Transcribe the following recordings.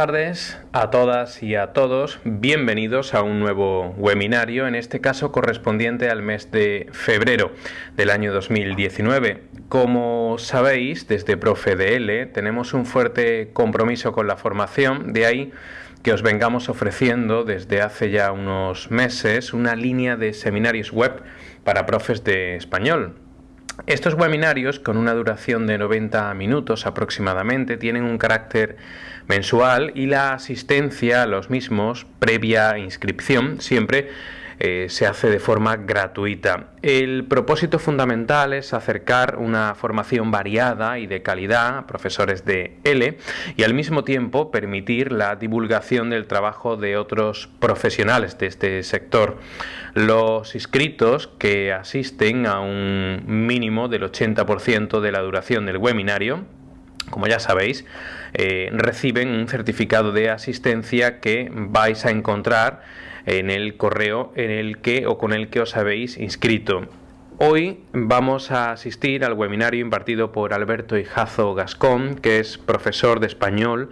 tardes a todas y a todos. Bienvenidos a un nuevo webinario, en este caso correspondiente al mes de febrero del año 2019. Como sabéis, desde ProfeDL tenemos un fuerte compromiso con la formación, de ahí que os vengamos ofreciendo desde hace ya unos meses una línea de seminarios web para profes de español. Estos webinarios, con una duración de 90 minutos aproximadamente, tienen un carácter mensual y la asistencia a los mismos, previa inscripción, siempre eh, se hace de forma gratuita. El propósito fundamental es acercar una formación variada y de calidad a profesores de L y al mismo tiempo permitir la divulgación del trabajo de otros profesionales de este sector. Los inscritos que asisten a un mínimo del 80% de la duración del webinario como ya sabéis, eh, reciben un certificado de asistencia que vais a encontrar en el correo en el que o con el que os habéis inscrito. Hoy vamos a asistir al webinario impartido por Alberto Hijazo Gascón, que es profesor de español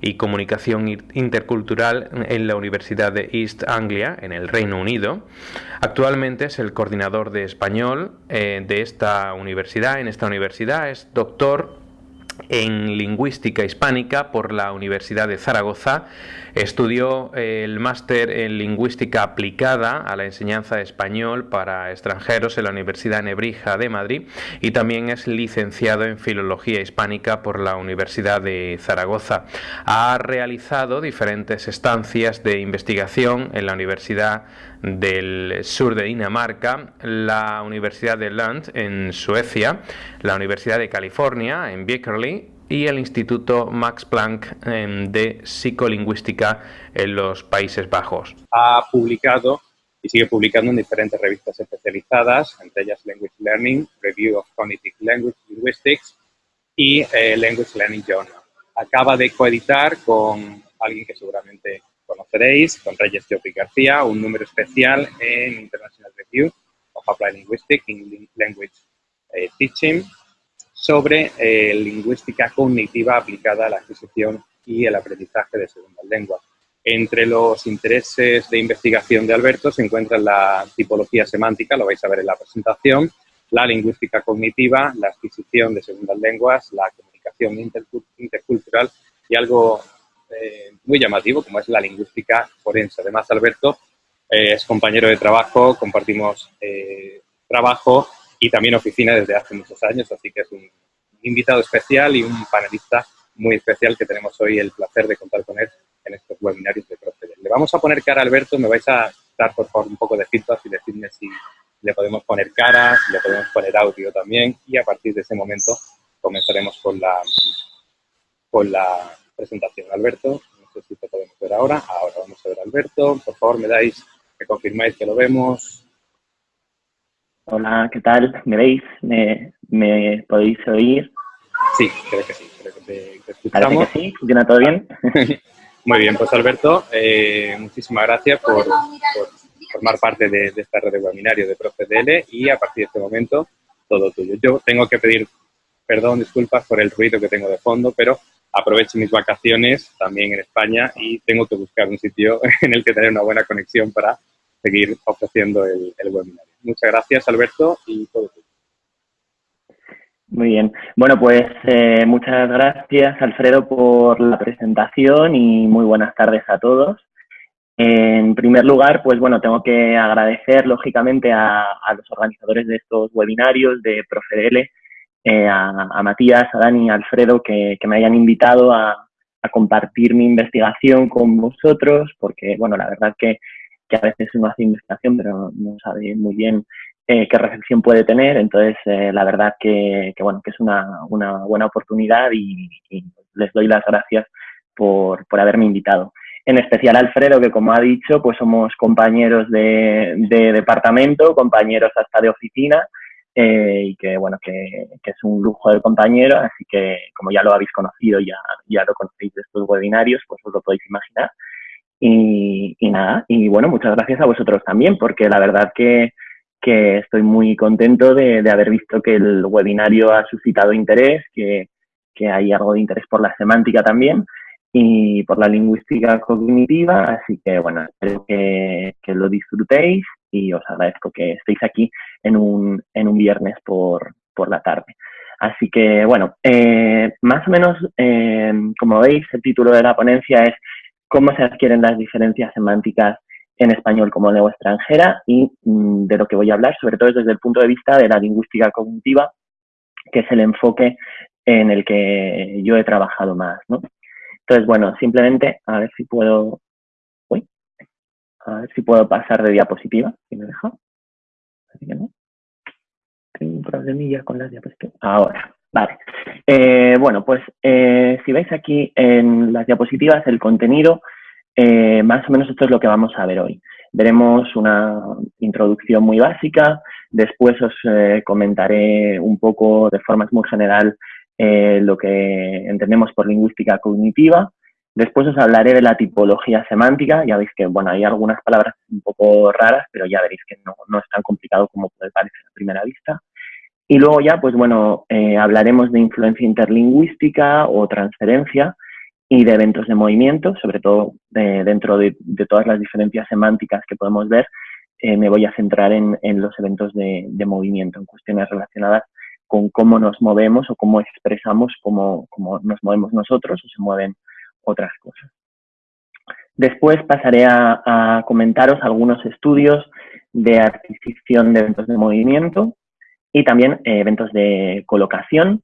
y comunicación intercultural en la Universidad de East Anglia, en el Reino Unido. Actualmente es el coordinador de español eh, de esta universidad. En esta universidad es doctor en lingüística hispánica por la Universidad de Zaragoza. Estudió el máster en lingüística aplicada a la enseñanza de español para extranjeros en la Universidad Nebrija de Madrid y también es licenciado en filología hispánica por la Universidad de Zaragoza. Ha realizado diferentes estancias de investigación en la Universidad del sur de Dinamarca, la Universidad de Lund en Suecia, la Universidad de California en Berkeley y el Instituto Max Planck em, de Psicolingüística en los Países Bajos. Ha publicado y sigue publicando en diferentes revistas especializadas, entre ellas Language Learning, Review of Cognitive Language Linguistics y eh, Language Learning Journal. Acaba de coeditar con alguien que seguramente conoceréis, con Reyes Teopi García, un número especial en International Review of Applied Linguistics in Language eh, Teaching sobre eh, lingüística cognitiva aplicada a la adquisición y el aprendizaje de segundas lenguas. Entre los intereses de investigación de Alberto se encuentra la tipología semántica, lo vais a ver en la presentación, la lingüística cognitiva, la adquisición de segundas lenguas, la comunicación intercultural y algo eh, muy llamativo, como es la lingüística forense. Además, Alberto eh, es compañero de trabajo, compartimos trabajo y también oficina desde hace muchos años, así que es un invitado especial y un panelista muy especial que tenemos hoy el placer de contar con él en estos webinarios de Proceder. Le vamos a poner cara a Alberto, me vais a dar por favor un poco de feedback y decirme si le podemos poner cara, si le podemos poner audio también y a partir de ese momento comenzaremos con la, con la presentación. Alberto, no sé si te podemos ver ahora. Ahora vamos a ver a Alberto. Por favor, me dais, me confirmáis que lo vemos. Hola, ¿qué tal? ¿Me veis? ¿Me, podéis oír? Sí, creo que sí. Creo que te, escuchamos. que sí? ¿Funciona todo bien? Muy bien, pues Alberto, eh, muchísimas gracias por, formar parte de, esta red de webinario de ProfeDL y a partir de este momento todo tuyo. Yo tengo que pedir perdón, disculpas por el ruido que tengo de fondo, pero aprovecho mis vacaciones también en España y tengo que buscar un sitio en el que tener una buena conexión para seguir ofreciendo el, el. Muchas gracias, Alberto, y todo. Muy bien. Bueno, pues eh, muchas gracias, Alfredo, por la presentación y muy buenas tardes a todos. En primer lugar, pues bueno, tengo que agradecer, lógicamente, a, a los organizadores de estos webinarios de ProfeDL eh, a, Matías, a Dani, a Alfredo, que, me hayan invitado a, compartir mi investigación con vosotros, porque, bueno, la verdad que, que, a veces uno hace investigación, pero no sabe muy bien eh, qué recepción puede tener, entonces, eh, la verdad que, bueno, que es una, buena oportunidad y, les doy las gracias por, por haberme invitado en especial Alfredo, que como ha dicho, pues somos compañeros de, de, departamento, compañeros hasta de oficina, eh, y que, bueno, que, es un lujo de compañero, así que como ya lo habéis conocido, ya, ya lo conocéis de estos webinarios, pues os lo podéis imaginar. Y, nada, y bueno, muchas gracias a vosotros también, porque la verdad que, que estoy muy contento de, haber visto que el webinario ha suscitado interés, que, que hay algo de interés por la semántica también. y por la lingüística cognitiva, así que bueno, espero que, lo disfrutéis y os agradezco que estéis aquí en un, en un viernes por, por la tarde. Así que bueno, eh, más o menos, eh, como veis, el título de la ponencia es cómo se adquieren las diferencias semánticas en español como lengua extranjera y mm, de lo que voy a hablar, sobre todo desde el punto de vista de la lingüística cognitiva, que es el enfoque en el que yo he trabajado más. Entonces, bueno, simplemente a ver si puedo, uy, a ver si puedo pasar de diapositiva, si me deja. Así que no. Tengo un problemilla con las diapositivas. Ahora, vale. Eh, bueno, pues eh, si veis aquí en las diapositivas el contenido, eh, más o menos esto es lo que vamos a ver hoy. Veremos una introducción muy básica, después os comentaré un poco de forma muy general eh, lo que entendemos por lingüística cognitiva. Después os hablaré de la tipología semántica. Ya veis que, bueno, hay algunas palabras un poco raras, pero ya veréis que no, no es tan complicado como puede parecer a primera vista. Y luego ya, pues bueno, eh, hablaremos de influencia interlingüística o transferencia y de eventos de movimiento, sobre todo eh, dentro de, todas las diferencias semánticas que podemos ver, me voy a centrar en, en los eventos de, de, movimiento, en cuestiones relacionadas con cómo nos movemos o cómo expresamos cómo, cómo nos movemos nosotros o se mueven otras cosas. Después pasaré a, comentaros algunos estudios de adquisición de eventos de movimiento y también eh, eventos de colocación,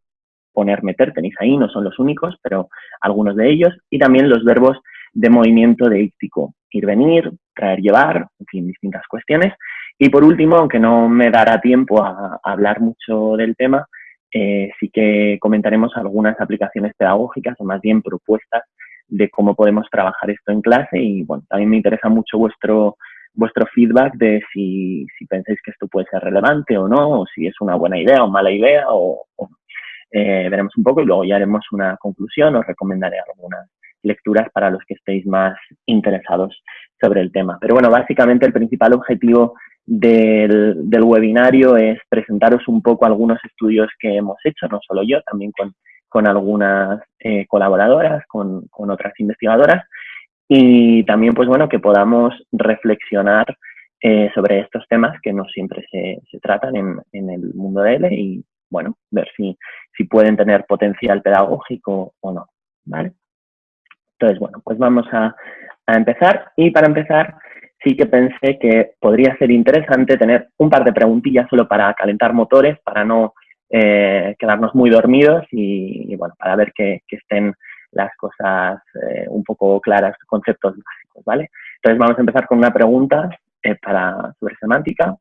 poner, meter, tenéis ahí, no son los únicos, pero algunos de ellos, y también los verbos de movimiento deíctico, ir, venir, traer, llevar, en fin, distintas cuestiones. Y por último, aunque no me dará tiempo a, hablar mucho del tema, eh, sí que comentaremos algunas aplicaciones pedagógicas o más bien propuestas de cómo podemos trabajar esto en clase y bueno, también me interesa mucho vuestro, vuestro feedback de si, si pensáis que esto puede ser relevante o no, o si es una buena idea o mala idea, o, eh, veremos un poco y luego ya haremos una conclusión, os recomendaré algunas lecturas para los que estéis más interesados sobre el tema. Pero bueno, básicamente el principal objetivo del, webinario es presentaros un poco algunos estudios que hemos hecho, no solo yo, también con, algunas eh, colaboradoras, con, otras investigadoras, y también, pues bueno, que podamos reflexionar eh, sobre estos temas que no siempre se, tratan en, en, el mundo de L y, bueno, ver si, si pueden tener potencial pedagógico o no, ¿vale? Entonces, bueno, pues vamos a, a empezar y para empezar sí que pensé que podría ser interesante tener un par de preguntillas solo para calentar motores, para no eh, quedarnos muy dormidos y, bueno, para ver que, estén las cosas eh, un poco claras, conceptos básicos, ¿vale? Entonces vamos a empezar con una pregunta eh, para, sobre semántica,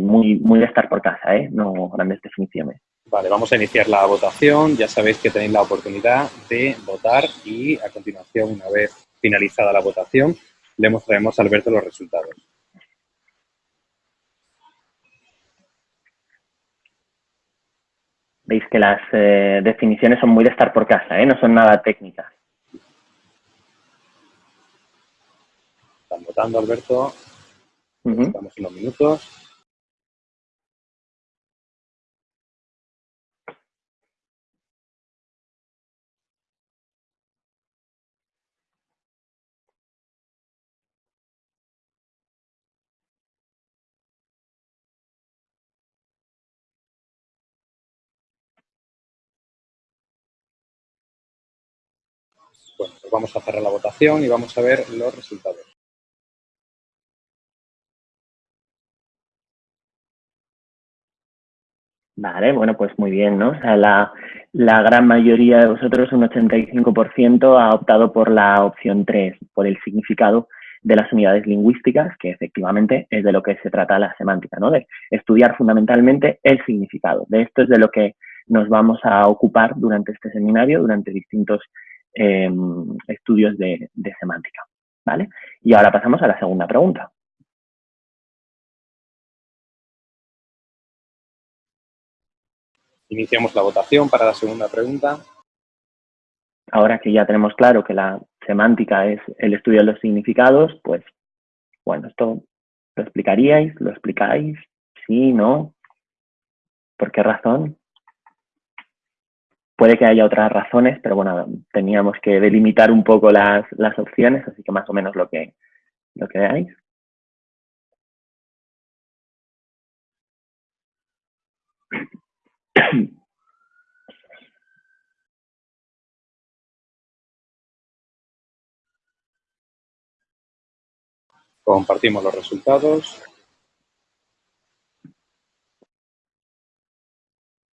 muy, muy de estar por casa, ¿eh? No grandes definiciones. Vale, vamos a iniciar la votación. Ya sabéis que tenéis la oportunidad de votar y a continuación, una vez finalizada la votación, le mostraremos a Alberto los resultados. Veis que las eh, definiciones son muy de estar por casa, ¿eh? no son nada técnicas. Están votando, Alberto. Estamos en los minutos. Bueno, pues vamos a cerrar la votación y vamos a ver los resultados. Vale, bueno, pues muy bien, ¿no? O sea, la, la gran mayoría de vosotros, un 85%, ha optado por la opción 3, por el significado de las unidades lingüísticas, que efectivamente es de lo que se trata la semántica, ¿no? De estudiar fundamentalmente el significado. De esto es de lo que nos vamos a ocupar durante este seminario, durante distintos Em, estudios de, semántica. ¿vale? Y ahora pasamos a la segunda pregunta. Iniciamos la votación para la segunda pregunta. Ahora que ya tenemos claro que la semántica es el estudio de los significados, pues, bueno, esto lo explicaríais, lo explicáis, sí, no, ¿por qué razón? Puede que haya otras razones, pero bueno, teníamos que delimitar un poco las, las opciones, así que más o menos lo que, lo que veáis. Compartimos los resultados.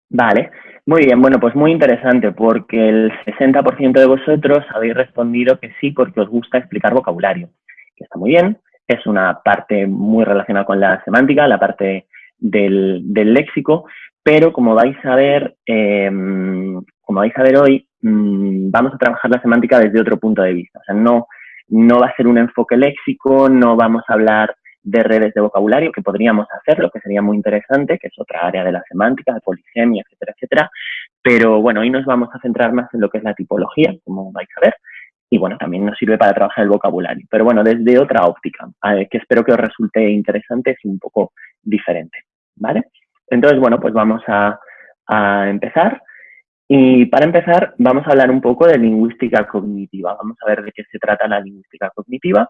Vale, muy bien, bueno, pues muy interesante porque el 60% de vosotros habéis respondido que sí porque os gusta explicar vocabulario, que está muy bien, es una parte muy relacionada con la semántica, la parte del, léxico, pero como vais a ver, em, como vais a ver hoy, mm, vamos a trabajar la semántica desde otro punto de vista. O sea, no, no va a ser un enfoque léxico, no vamos a hablar de redes de vocabulario, que podríamos hacerlo, que sería muy interesante, que es otra área de la semántica, de polisemia, etcétera, etcétera. Pero bueno, hoy nos vamos a centrar más en lo que es la tipología, como vais a ver, y bueno, también nos sirve para trabajar el vocabulario. Pero bueno, desde otra óptica, que espero que os resulte interesante y un poco diferente, ¿vale? Entonces, bueno, pues vamos a, a empezar. Y para empezar, vamos a hablar un poco de lingüística cognitiva. Vamos a ver de qué se trata la lingüística cognitiva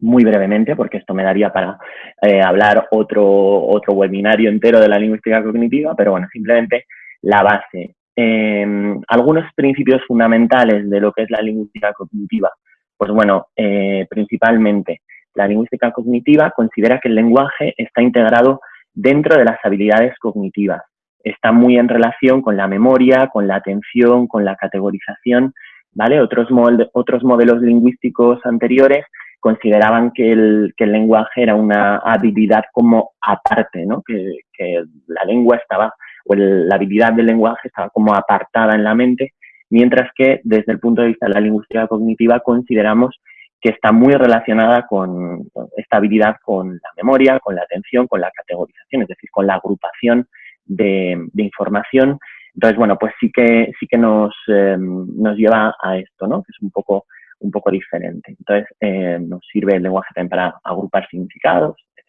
muy brevemente, porque esto me daría para eh, hablar otro, otro webinario entero de la lingüística cognitiva, pero bueno, simplemente la base. Em, algunos principios fundamentales de lo que es la lingüística cognitiva. Pues bueno, eh, principalmente la lingüística cognitiva considera que el lenguaje está integrado dentro de las habilidades cognitivas. Está muy en relación con la memoria, con la atención, con la categorización, ¿vale? Otros, otros modelos lingüísticos anteriores consideraban que el, que el lenguaje era una habilidad como aparte, ¿no? que, que la lengua estaba, o la habilidad del lenguaje estaba como apartada en la mente, mientras que desde el punto de vista de la lingüística cognitiva consideramos que está muy relacionada con, esta habilidad con la memoria, con la atención, con la categorización, es decir, con la agrupación de, de información. Entonces, bueno, pues sí que, sí que nos, eh, nos lleva a esto, ¿no? Que es un poco un poco diferente. Entonces, eh, nos sirve el lenguaje también para agrupar significados, etc.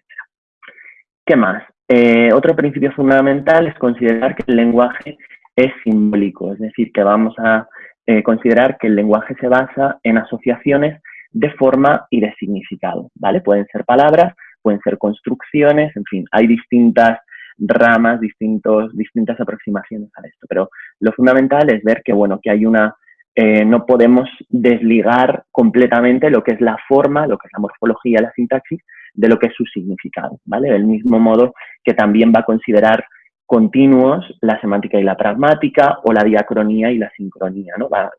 ¿Qué más? Eh, otro principio fundamental es considerar que el lenguaje es simbólico, es decir, que vamos a eh, considerar que el lenguaje se basa en asociaciones de forma y de significado, ¿vale? Pueden ser palabras, pueden ser construcciones, en fin, hay distintas ramas, distintos, distintas aproximaciones a esto, pero lo fundamental es ver que, bueno, que hay una eh, no podemos desligar completamente lo que es la forma, lo que es la morfología, la sintaxis, de lo que es su significado, ¿vale? Del mismo modo que también va a considerar continuos la semántica y la pragmática o la diacronía y la sincronía, ¿no? Va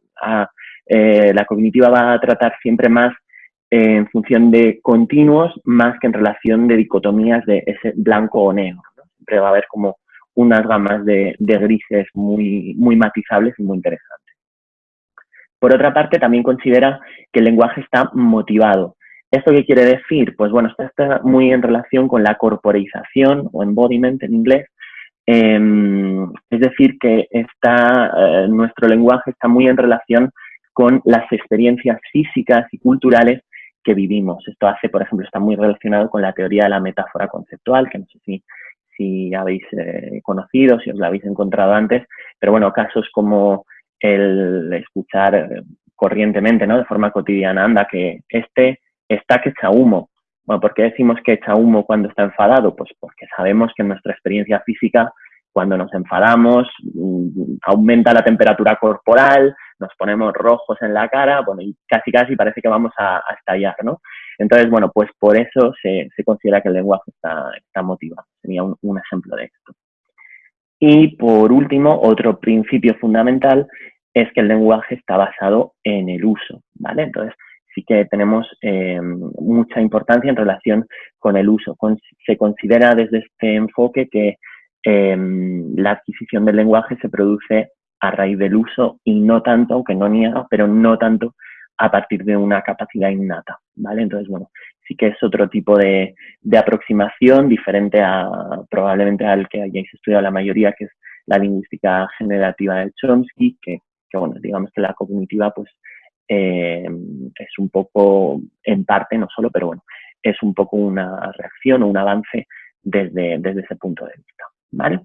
eh, la cognitiva va a tratar siempre más en función de continuos más que en relación de dicotomías de ese blanco o negro. Siempre va a haber como unas gamas de, de grises muy, muy matizables y muy interesantes. Por otra parte, también considera que el lenguaje está motivado. ¿Esto qué quiere decir? Pues bueno, está muy en relación con la corporización o embodiment en inglés. Em, es decir, que está, eh, nuestro lenguaje está muy en relación con las experiencias físicas y culturales que vivimos. Esto hace, por ejemplo, está muy relacionado con la teoría de la metáfora conceptual, que no sé si, si habéis eh, conocido, si os la habéis encontrado antes, pero bueno, casos como el escuchar corrientemente, ¿no? De forma cotidiana, anda, que este está que echa humo. Bueno, ¿por qué decimos que echa humo cuando está enfadado? Pues porque sabemos que en nuestra experiencia física, cuando nos enfadamos, mm, aumenta la temperatura corporal, nos ponemos rojos en la cara, bueno, y casi casi parece que vamos a, estallar, ¿no? Entonces, bueno, pues por eso se, considera que el lenguaje está, está motivado. Sería un ejemplo de esto. Y por último, otro principio fundamental es que el lenguaje está basado en el uso, ¿vale? Entonces, sí que tenemos eh, mucha importancia en relación con el uso. se considera desde este enfoque que em, la adquisición del lenguaje se produce a raíz del uso y no tanto, aunque no niega, pero no tanto a partir de una capacidad innata, ¿vale? Entonces, bueno, sí que es otro tipo de, aproximación diferente a probablemente al que hayáis estudiado la mayoría, que es la lingüística generativa de Chomsky, que, bueno, digamos que la cognitiva pues eh, es un poco, en parte, no solo, pero bueno, es un poco una reacción o un avance desde, desde ese punto de vista. ¿vale?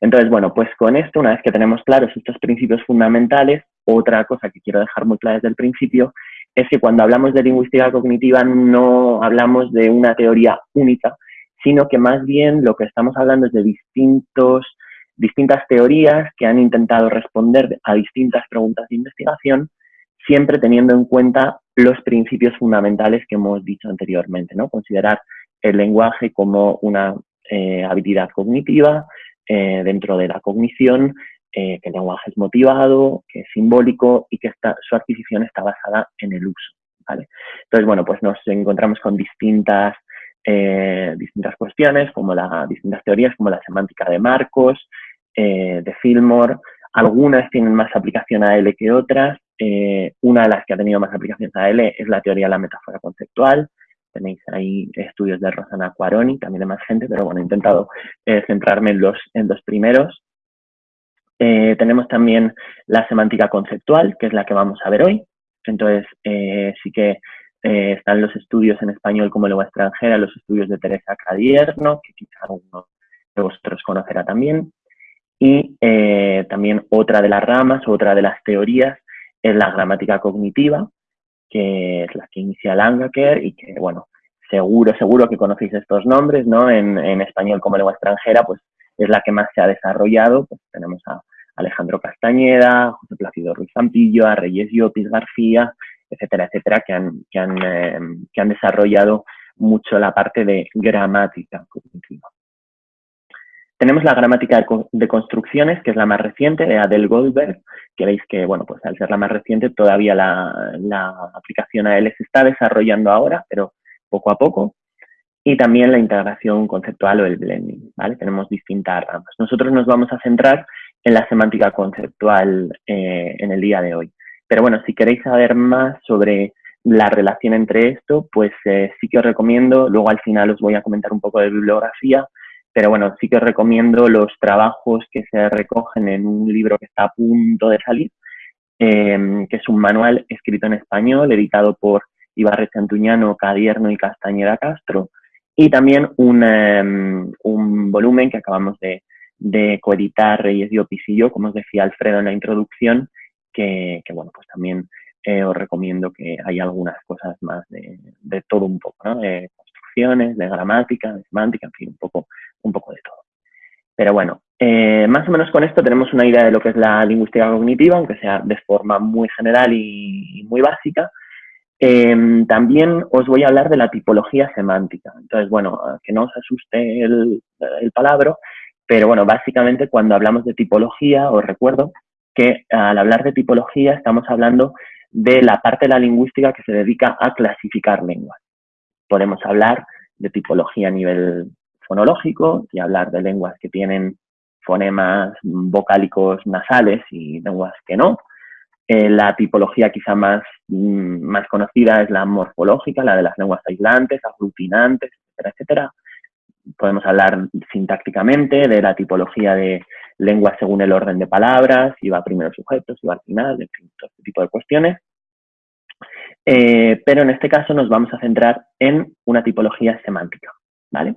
Entonces, bueno, pues con esto, una vez que tenemos claros estos principios fundamentales, otra cosa que quiero dejar muy clara desde el principio es que cuando hablamos de lingüística cognitiva no hablamos de una teoría única, sino que más bien lo que estamos hablando es de distintos, distintas teorías que han intentado responder a distintas preguntas de investigación, siempre teniendo en cuenta los principios fundamentales que hemos dicho anteriormente, ¿no? Considerar el lenguaje como una eh, habilidad cognitiva eh, dentro de la cognición, eh, que el lenguaje es motivado, que es simbólico y que su adquisición está basada en el uso. ¿vale? Entonces, bueno, pues nos encontramos con distintas, distintas cuestiones, como las distintas teorías, como la semántica de Marcos, de Fillmore. Algunas tienen más aplicación a L que otras. una de las que ha tenido más aplicación a L es la teoría de la metáfora conceptual, Tenéis ahí estudios de Rosana Quaroni, también de más gente, pero bueno, he intentado eh, centrarme en los, en los primeros. Eh, tenemos también la semántica conceptual, que es la que vamos a ver hoy. Entonces, eh, sí que están los estudios en español como lengua extranjera, los estudios de Teresa Cadierno, que quizá alguno de vosotros conocerá también. Y también otra de las ramas, otra de las teorías, es la gramática cognitiva, que es la que inicia Langaker y que, bueno, seguro, seguro que conocéis estos nombres, ¿no? En, español como lengua extranjera, pues es la que más se ha desarrollado. Pues tenemos a Alejandro Castañeda, José Plácido Ruiz Zampillo, a Reyes Llopis García, etcétera, etcétera, que han, eh, que han desarrollado mucho la parte de gramática cognitiva. Tenemos la gramática de, construcciones, que es la más reciente, de Adele Goldberg, que veis que, bueno, pues al ser la más reciente, todavía la, aplicación a él se está desarrollando ahora, pero poco a poco. Y también la integración conceptual o el blending, ¿vale? Tenemos distintas ramas. Nosotros nos vamos a centrar en la semántica conceptual eh, en el día de hoy. Pero bueno, si queréis saber más sobre la relación entre esto, pues eh, sí que os recomiendo, luego al final os voy a comentar un poco de bibliografía, pero bueno, sí que os recomiendo los trabajos que se recogen en un libro que está a punto de salir, em, que es un manual escrito en español, editado por Ibarre Antuñano, Cadierno y Castañeda Castro, y también un, em, un volumen que acabamos de, coeditar Reyes Diopis y yo, como os decía Alfredo en la introducción, que, que bueno, pues también eh, os recomiendo que hay algunas cosas más de, de todo un poco, ¿no? De construcciones, de gramática, de semántica, en fin, un poco un poco de todo. Pero bueno, eh, más o menos con esto tenemos una idea de lo que es la lingüística cognitiva, aunque sea de forma muy general y, muy básica. Em, también os voy a hablar de la tipología semántica. Entonces, bueno, que no os asuste el, el palabra, pero bueno, básicamente cuando hablamos de tipología, os recuerdo que al hablar de tipología estamos hablando de la parte de la lingüística que se dedica a clasificar lenguas. Podemos hablar de tipología a nivel fonológico y hablar de lenguas que tienen fonemas vocálicos nasales y lenguas que no. Eh, la tipología quizá más, mm, más conocida es la morfológica, la de las lenguas aislantes, aglutinantes, etcétera, etcétera. Podemos hablar sintácticamente de la tipología de lenguas según el orden de palabras, si va primero sujeto, si va al final, en fin, todo este tipo de cuestiones. Eh, pero en este caso nos vamos a centrar en una tipología semántica, ¿vale?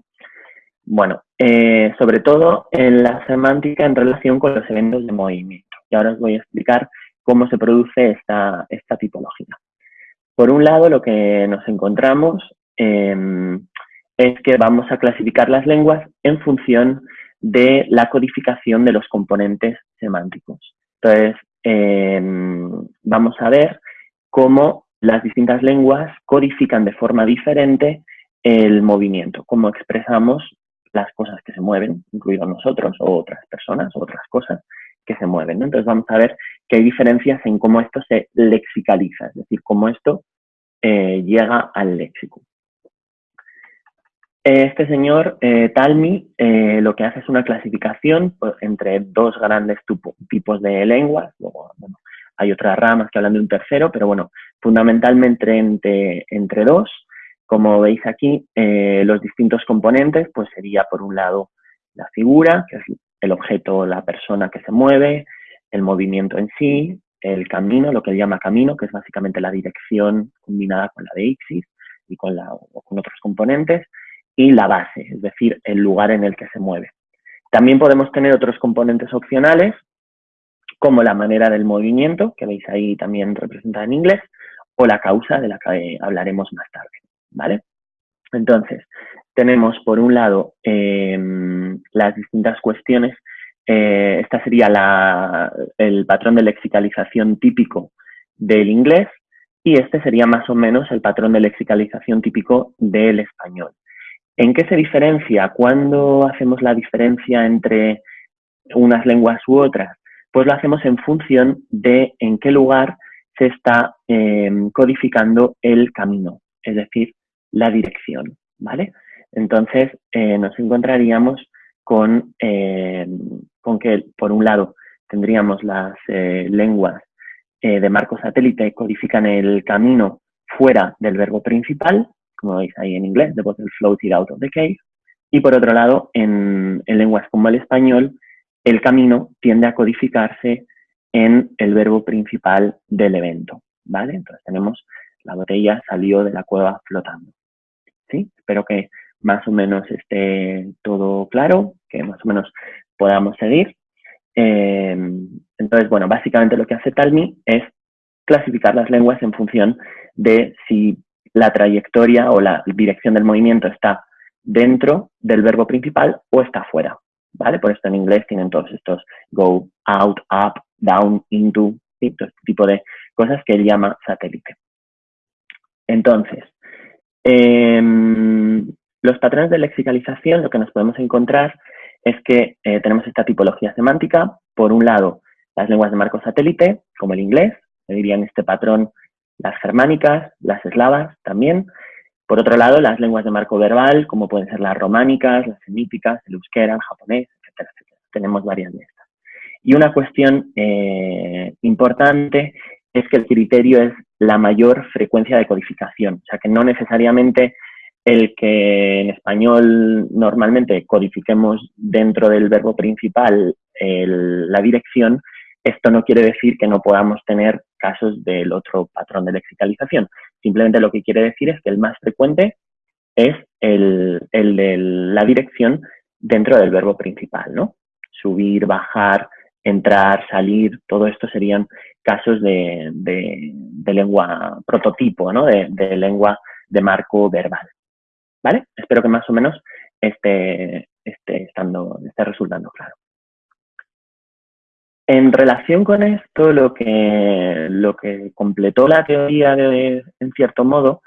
Bueno, eh, sobre todo en la semántica en relación con los eventos de movimiento. Y ahora os voy a explicar cómo se produce esta, tipología. Por un lado, lo que nos encontramos em, es que vamos a clasificar las lenguas en función de la codificación de los componentes semánticos. Entonces, em, vamos a ver cómo las distintas lenguas codifican de forma diferente el movimiento, cómo expresamos las cosas que se mueven, incluidos nosotros o otras personas o otras cosas que se mueven. Entonces vamos a ver que hay diferencias en cómo esto se lexicaliza, es decir, cómo esto eh, llega al léxico. Este señor eh, Talmi eh, lo que hace es una clasificación pues, entre dos grandes tipos de lenguas, luego hay otras ramas que hablan de un tercero, pero bueno, fundamentalmente entre, entre dos, como veis aquí, los distintos componentes, pues sería por un lado la figura, que es el objeto, la persona que se mueve, el movimiento en sí, el camino, lo que él llama camino, que es básicamente la dirección combinada con la de Ixis y con, con otros componentes, y la base, es decir, el lugar en el que se mueve. También podemos tener otros componentes opcionales, como la manera del movimiento, que veis ahí también representada en inglés, o la causa, de la que hablaremos más tarde, ¿vale? Entonces, tenemos por un lado em, las distintas cuestiones. Eh, esta sería el patrón de lexicalización típico del inglés y este sería más o menos el patrón de lexicalización típico del español. ¿En qué se diferencia? ¿Cuándo hacemos la diferencia entre unas lenguas u otras? Pues lo hacemos en función de en qué lugar se está em, codificando el camino, es decir, la dirección, ¿vale? Entonces, eh, nos encontraríamos con, em, con, que, por un lado, tendríamos las eh, lenguas eh, de marco satélite codifican el camino fuera del verbo principal, como veis ahí en inglés, the bottle floated out of the cave, y por otro lado, en, en lenguas como el español, el camino tiende a codificarse en el verbo principal del evento, ¿vale? Entonces tenemos la botella salió de la cueva flotando, ¿sí? Espero que más o menos esté todo claro, que más o menos podamos seguir. Eh, entonces, bueno, básicamente lo que hace Talmi es clasificar las lenguas en función de si la trayectoria o la dirección del movimiento está dentro del verbo principal o está fuera, ¿vale? Por esto en inglés tienen todos estos go, out, up, down, into, este tipo de cosas que él llama satélite. Entonces, em, los patrones de lexicalización, lo que nos podemos encontrar es que eh, tenemos esta tipología semántica. Por un lado, las lenguas de marco satélite, como el inglés, se dirían este patrón las germánicas, las eslavas también. Por otro lado, las lenguas de marco verbal, como pueden ser las románicas, las semíticas, el euskera, el japonés, etcétera, etcétera. Tenemos varias de estas. Y una cuestión eh, importante es que el criterio es la mayor frecuencia de codificación, o sea que no necesariamente el que en español normalmente codifiquemos dentro del verbo principal la dirección, esto no quiere decir que no podamos tener casos del otro patrón de lexicalización. Simplemente lo que quiere decir es que el más frecuente es el, de la dirección dentro del verbo principal, ¿no? Subir, bajar, entrar, salir, todo esto serían casos de, lengua prototipo, ¿no? De, lengua de marco verbal. ¿Vale? Espero que más o menos esté, esté, estando, esté resultando claro. En relación con esto, lo que, lo que completó la teoría de, en cierto modo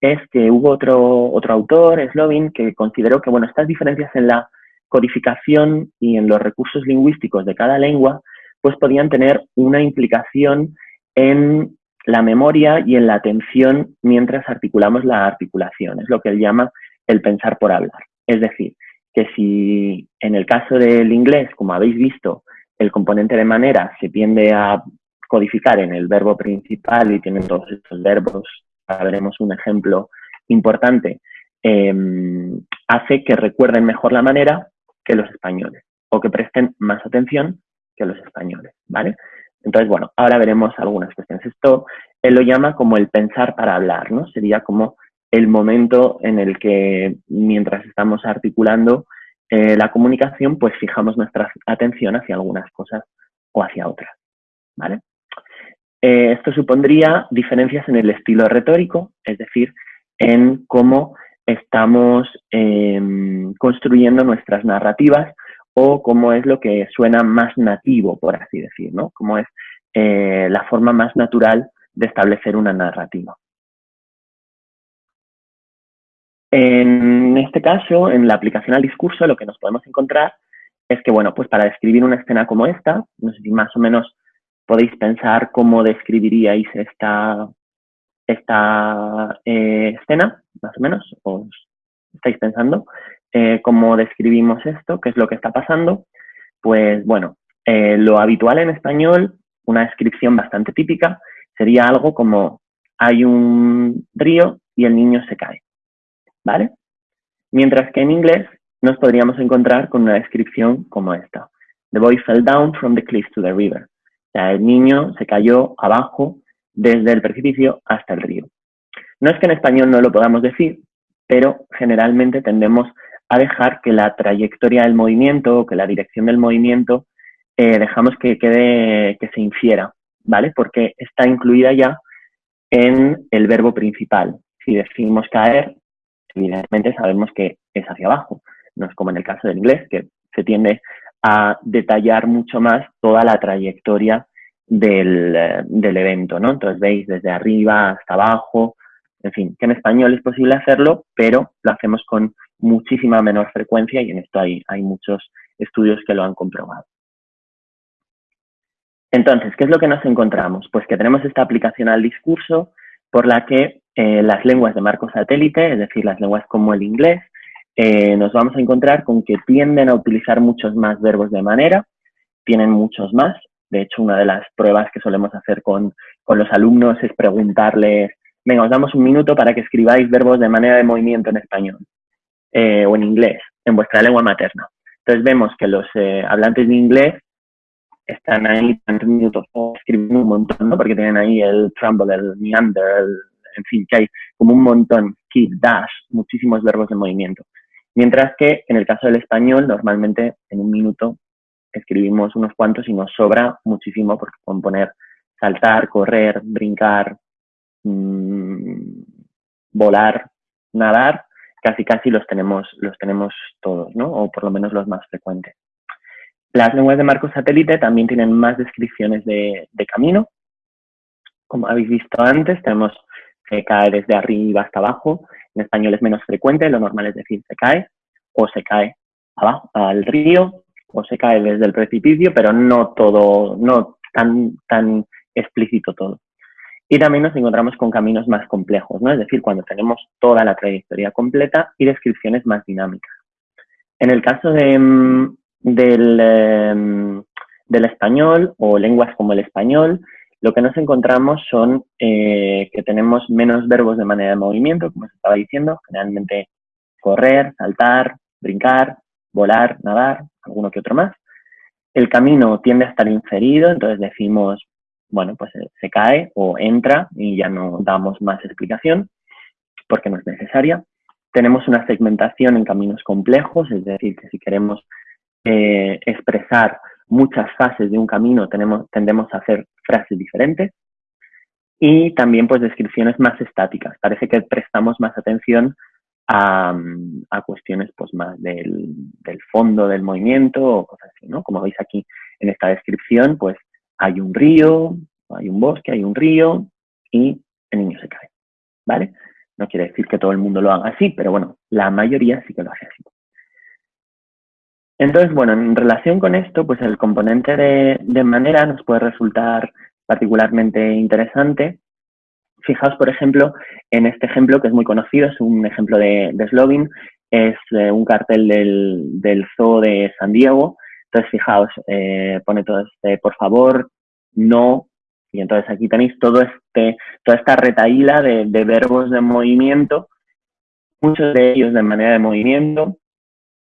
es que hubo otro, otro autor, Slovin, que consideró que bueno, estas diferencias en la codificación y en los recursos lingüísticos de cada lengua, pues podían tener una implicación en la memoria y en la atención mientras articulamos la articulación. Es lo que él llama el pensar por hablar. Es decir, que si en el caso del inglés, como habéis visto, el componente de manera se tiende a codificar en el verbo principal y tienen todos estos verbos, ahora veremos un ejemplo importante, em, hace que recuerden mejor la manera que los españoles o que presten más atención que los españoles, ¿vale? Entonces, bueno, ahora veremos algunas cuestiones. Esto él lo llama como el pensar para hablar, ¿no? Sería como el momento en el que mientras estamos articulando eh, la comunicación, pues fijamos nuestra atención hacia algunas cosas o hacia otras, ¿vale? Eh, esto supondría diferencias en el estilo retórico, es decir, en cómo estamos em, construyendo nuestras narrativas o cómo es lo que suena más nativo, por así decir, ¿no? Cómo es eh, la forma más natural de establecer una narrativa. En este caso, en la aplicación al discurso, lo que nos podemos encontrar es que, bueno, pues para describir una escena como esta, no sé si más o menos podéis pensar cómo describiríais esta, esta eh, escena, más o menos, os estáis pensando, eh, cómo describimos esto, qué es lo que está pasando, pues bueno, eh, lo habitual en español, una descripción bastante típica, sería algo como hay un río y el niño se cae, ¿vale? Mientras que en inglés nos podríamos encontrar con una descripción como esta. The boy fell down from the cliff to the river. O sea, el niño se cayó abajo desde el precipicio hasta el río. No es que en español no lo podamos decir, pero generalmente tendemos a dejar que la trayectoria del movimiento o que la dirección del movimiento eh, dejamos que quede, que se infiera, ¿vale? Porque está incluida ya en el verbo principal. Si decimos caer, evidentemente sabemos que es hacia abajo. No es como en el caso del inglés, que se tiende a detallar mucho más toda la trayectoria del, eh, del evento, ¿no? Entonces veis desde arriba hasta abajo, en fin, que en español es posible hacerlo, pero lo hacemos con muchísima menor frecuencia y en esto hay, hay muchos estudios que lo han comprobado. Entonces, ¿qué es lo que nos encontramos? Pues que tenemos esta aplicación al discurso por la que eh, las lenguas de marco satélite, es decir, las lenguas como el inglés, eh, nos vamos a encontrar con que tienden a utilizar muchos más verbos de manera, tienen muchos más. De hecho, una de las pruebas que solemos hacer con, con los alumnos es preguntarles, venga, os damos un minuto para que escribáis verbos de manera de movimiento en español eh, o en inglés, en vuestra lengua materna. Entonces vemos que los eh, hablantes de inglés están ahí tantos minutos escribiendo un montón, ¿no? Porque tienen ahí el tremble, el meander, en fin, que hay como un montón, keep, dash, muchísimos verbos de movimiento. Mientras que en el caso del español, normalmente en un minuto escribimos unos cuantos y nos sobra muchísimo porque pueden poner saltar, correr, brincar, mmm, volar, nadar, casi casi los tenemos, los tenemos todos, ¿no? O por lo menos los más frecuentes. Las lenguas de marco satélite también tienen más descripciones de, camino. Como habéis visto antes, tenemos que cae desde arriba hasta abajo. En español es menos frecuente, lo normal es decir se cae, o se cae al río, o se cae desde el precipicio, pero no todo, no tan, tan explícito todo. Y también nos encontramos con caminos más complejos, ¿no? Es decir, cuando tenemos toda la trayectoria completa y descripciones más dinámicas. En el caso mm, del, em, del, español o lenguas como el español, lo que nos encontramos son eh, que tenemos menos verbos de manera de movimiento, como se estaba diciendo, generalmente correr, saltar, brincar, volar, nadar, alguno que otro más. El camino tiende a estar inferido, entonces decimos bueno, pues eh, se cae o entra y ya no damos más explicación porque no es necesaria. Tenemos una segmentación en caminos complejos, es decir, que si queremos eh, expresar muchas fases de un camino, tenemos, tendemos a hacer frases diferentes. Y también pues descripciones más estáticas. Parece que prestamos más atención a, cuestiones pues más del, del, fondo del movimiento o cosas así, ¿no? Como veis aquí en esta descripción, pues hay un río, hay un bosque, hay un río y el niño se cae, ¿vale? No quiere decir que todo el mundo lo haga así, pero bueno, la mayoría sí que lo hace así. Entonces, bueno, en relación con esto, pues el componente de, manera nos puede resultar particularmente interesante. Fijaos, por ejemplo, en este ejemplo que es muy conocido, es un ejemplo de, de es eh, un cartel del, del zoo de San Diego, entonces, fijaos, eh, pone todo este, por favor, no, y entonces aquí tenéis todo este, toda esta retaíla de, verbos de movimiento, muchos de ellos de manera de movimiento,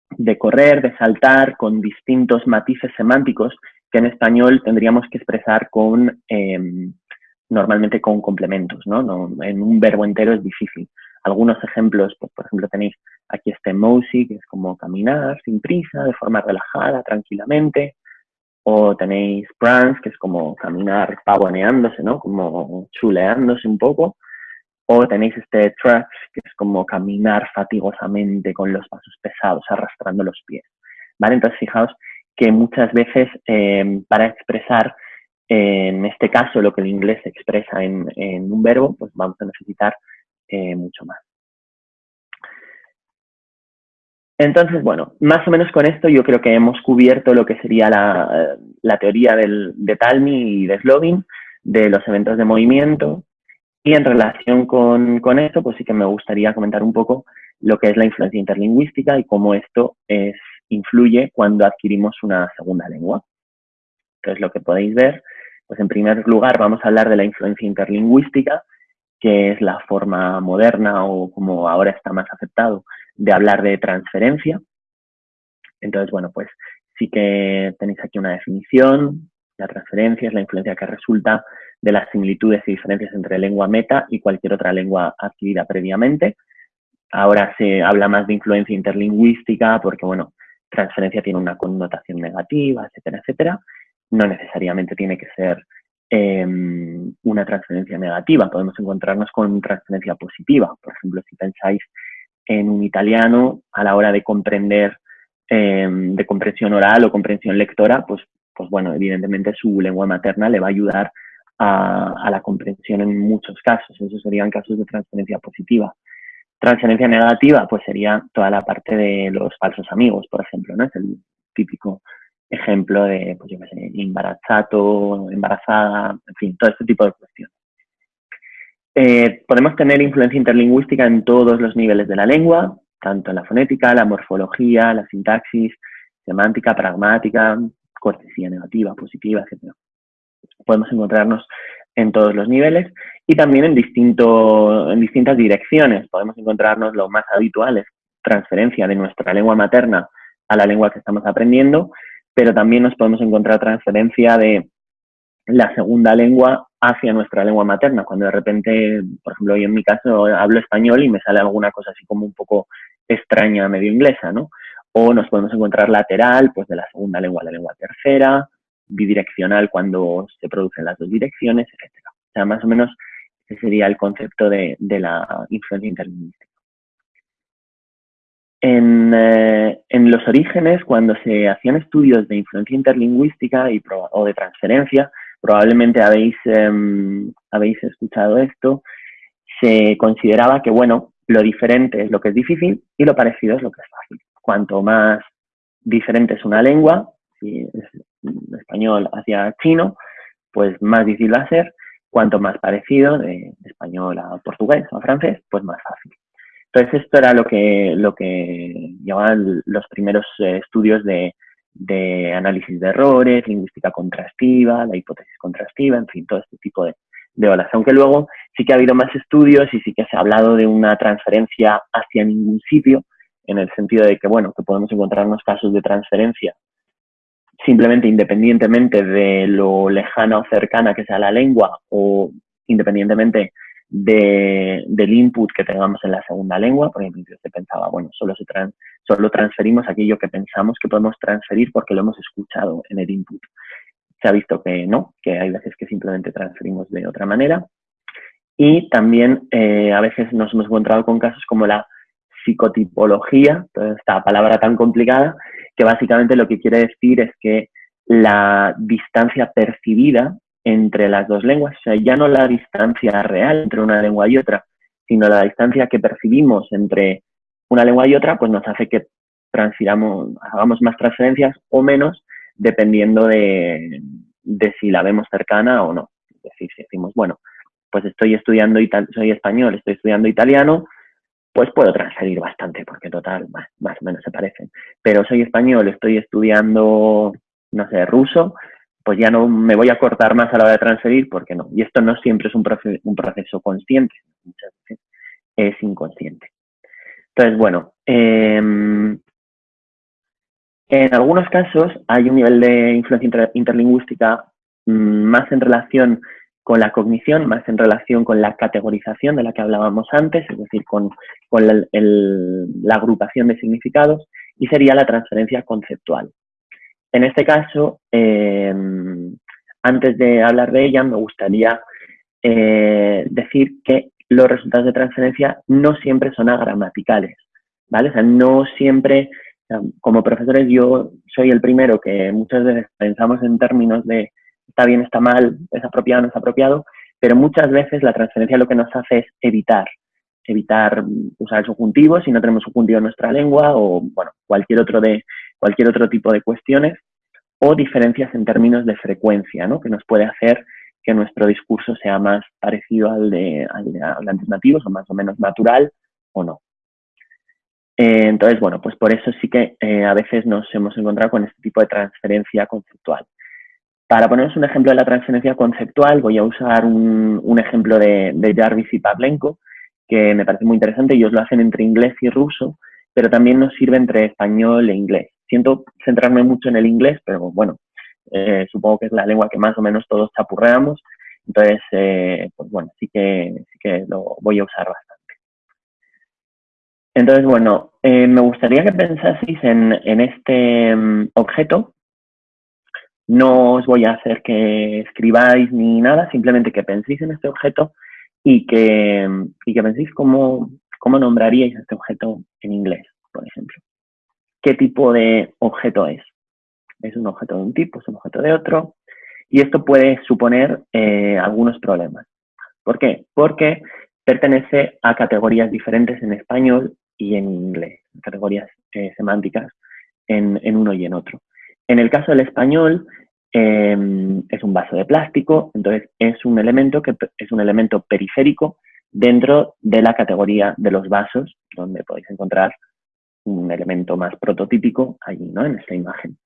de correr, de saltar, con distintos matices semánticos que en español tendríamos que expresar con, em, normalmente con complementos, ¿no? En un verbo entero es difícil. Algunos ejemplos, pues, por ejemplo, tenéis aquí este Mousy, que es como caminar sin prisa, de forma relajada, tranquilamente. O tenéis Prance, que es como caminar pavoneándose, ¿no? Como chuleándose un poco. O tenéis este Tracks, que es como caminar fatigosamente con los pasos pesados, arrastrando los pies. ¿Vale? Entonces, fijaos que muchas veces em, para expresar, en este caso, lo que el inglés expresa en, en un verbo, pues vamos a necesitar eh, mucho más. Entonces, bueno, más o menos con esto yo creo que hemos cubierto lo que sería la, la teoría del, de Talmi y de Slovin, de los eventos de movimiento. Y en relación con, con, esto, pues sí que me gustaría comentar un poco lo que es la influencia interlingüística y cómo esto es, influye cuando adquirimos una segunda lengua. Entonces, lo que podéis ver, pues en primer lugar vamos a hablar de la influencia interlingüística, que es la forma moderna o como ahora está más aceptado de hablar de transferencia. Entonces, bueno, pues sí que tenéis aquí una definición. La transferencia es la influencia que resulta de las similitudes y diferencias entre lengua meta y cualquier otra lengua adquirida previamente, ahora se habla más de influencia interlingüística porque, bueno, transferencia tiene una connotación negativa, etcétera, etcétera. No necesariamente tiene que ser em, una transferencia negativa, podemos encontrarnos con transferencia positiva. Por ejemplo, si pensáis en un italiano a la hora de comprender em, de comprensión oral o comprensión lectora, pues, pues bueno, evidentemente su lengua materna le va a ayudar a, a la comprensión en muchos casos. Esos serían casos de transferencia positiva. Transferencia negativa, pues sería toda la parte de los falsos amigos, por ejemplo, ¿no? Es el típico ejemplo de, pues yo qué sé, embarazato, embarazada, en fin, todo este tipo de cuestiones. Eh, podemos tener influencia interlingüística en todos los niveles de la lengua, tanto en la fonética, la morfología, la sintaxis, semántica, pragmática, cortesía negativa, positiva, etc. Podemos encontrarnos en todos los niveles y también en, distinto, en distintas direcciones. Podemos encontrarnos lo más habitual es transferencia de nuestra lengua materna a la lengua que estamos aprendiendo, pero también nos podemos encontrar transferencia de la segunda lengua hacia nuestra lengua materna, cuando de repente, por ejemplo, yo en mi caso hablo español y me sale alguna cosa así como un poco extraña, medio inglesa, ¿no? O nos podemos encontrar lateral, pues de la segunda lengua a la lengua tercera, bidireccional cuando se producen las dos direcciones, etcétera. O sea, más o menos ese sería el concepto de, la influencia interlingüística. Eh, en, los orígenes, cuando se hacían estudios de influencia interlingüística y o de transferencia, probablemente habéis, em, habéis escuchado esto, se consideraba que, bueno, lo diferente es lo que es difícil y lo parecido es lo que es fácil. Cuanto más diferente es una lengua, si es español hacia chino, pues más difícil va a ser. Cuanto más parecido de español a portugués o a francés, pues más fácil. Entonces esto era lo que, lo que llamaban los primeros eh, estudios de, de análisis de errores, lingüística contrastiva, la hipótesis contrastiva, en fin, todo este tipo de, olas. Aunque luego sí que ha habido más estudios y sí que se ha hablado de una transferencia hacia ningún sitio, en el sentido de que, bueno, que podemos encontrarnos casos de transferencia simplemente independientemente de lo lejana o cercana que sea la lengua o independientemente del input que tengamos en la segunda lengua, por ejemplo, se pensaba, bueno, solo, se solo transferimos aquello que pensamos que podemos transferir porque lo hemos escuchado en el input. Se ha visto que no, que hay veces que simplemente transferimos de otra manera. Y también eh, a veces nos hemos encontrado con casos como la psicotipología, toda esta palabra tan complicada, que básicamente lo que quiere decir es que la distancia percibida entre las dos lenguas, o sea, ya no la distancia real entre una lengua y otra, sino la distancia que percibimos entre una lengua y otra, pues nos hace que transfiramos, hagamos más transferencias o menos, dependiendo de, si la vemos cercana o no. Es decir, si decimos, bueno, pues estoy estudiando, soy español, estoy estudiando italiano, pues puedo transferir bastante, porque total, más, más o menos se parecen. Pero soy español, estoy estudiando, no sé, ruso, pues ya no me voy a cortar más a la hora de transferir porque no. Y esto no siempre es un, un proceso consciente, muchas veces es inconsciente. Entonces, bueno, em, en algunos casos hay un nivel de influencia interlingüística mm, más en relación con la cognición, más en relación con la categorización de la que hablábamos antes, es decir, con, la agrupación de significados, y sería la transferencia conceptual. En este caso, eh, antes de hablar de ella, me gustaría eh, decir que los resultados de transferencia no siempre son agramaticales, ¿vale? O sea, no siempre, como profesores yo soy el primero que muchas veces pensamos en términos de está bien, está mal, es apropiado, no es apropiado, pero muchas veces la transferencia lo que nos hace es evitar, evitar usar el subjuntivo si no tenemos subjuntivo en nuestra lengua o bueno, cualquier otro de cualquier otro tipo de cuestiones o diferencias en términos de frecuencia, ¿no? que nos puede hacer que nuestro discurso sea más parecido al de, al de o más o menos natural o no. Eh, entonces, bueno, pues por eso sí que eh, a veces nos hemos encontrado con este tipo de transferencia conceptual. Para poneros un ejemplo de la transferencia conceptual, voy a usar un, ejemplo de, Jarvis y Pavlenko, que me parece muy interesante. Ellos lo hacen entre inglés y ruso, pero también nos sirve entre español e inglés. Siento centrarme mucho en el inglés, pero bueno, eh, supongo que es la lengua que más o menos todos chapurreamos. Entonces, eh, pues bueno, sí que, sí que lo voy a usar bastante. Entonces, bueno, eh, me gustaría que pensaseis en, este mm, objeto. No os voy a hacer que escribáis ni nada, simplemente que penséis en este objeto y que, y que penséis cómo, cómo nombraríais este objeto en inglés, por ejemplo. ¿Qué tipo de objeto es? ¿Es un objeto de un tipo? ¿Es un objeto de otro? Y esto puede suponer eh, algunos problemas. ¿Por qué? Porque pertenece a categorías diferentes en español y en inglés, categorías eh, semánticas en, uno y en otro. En el caso del español, em, es un vaso de plástico, entonces es un elemento que es un elemento periférico dentro de la categoría de los vasos, donde podéis encontrar un elemento más prototípico allí, ¿no? En esta imagen.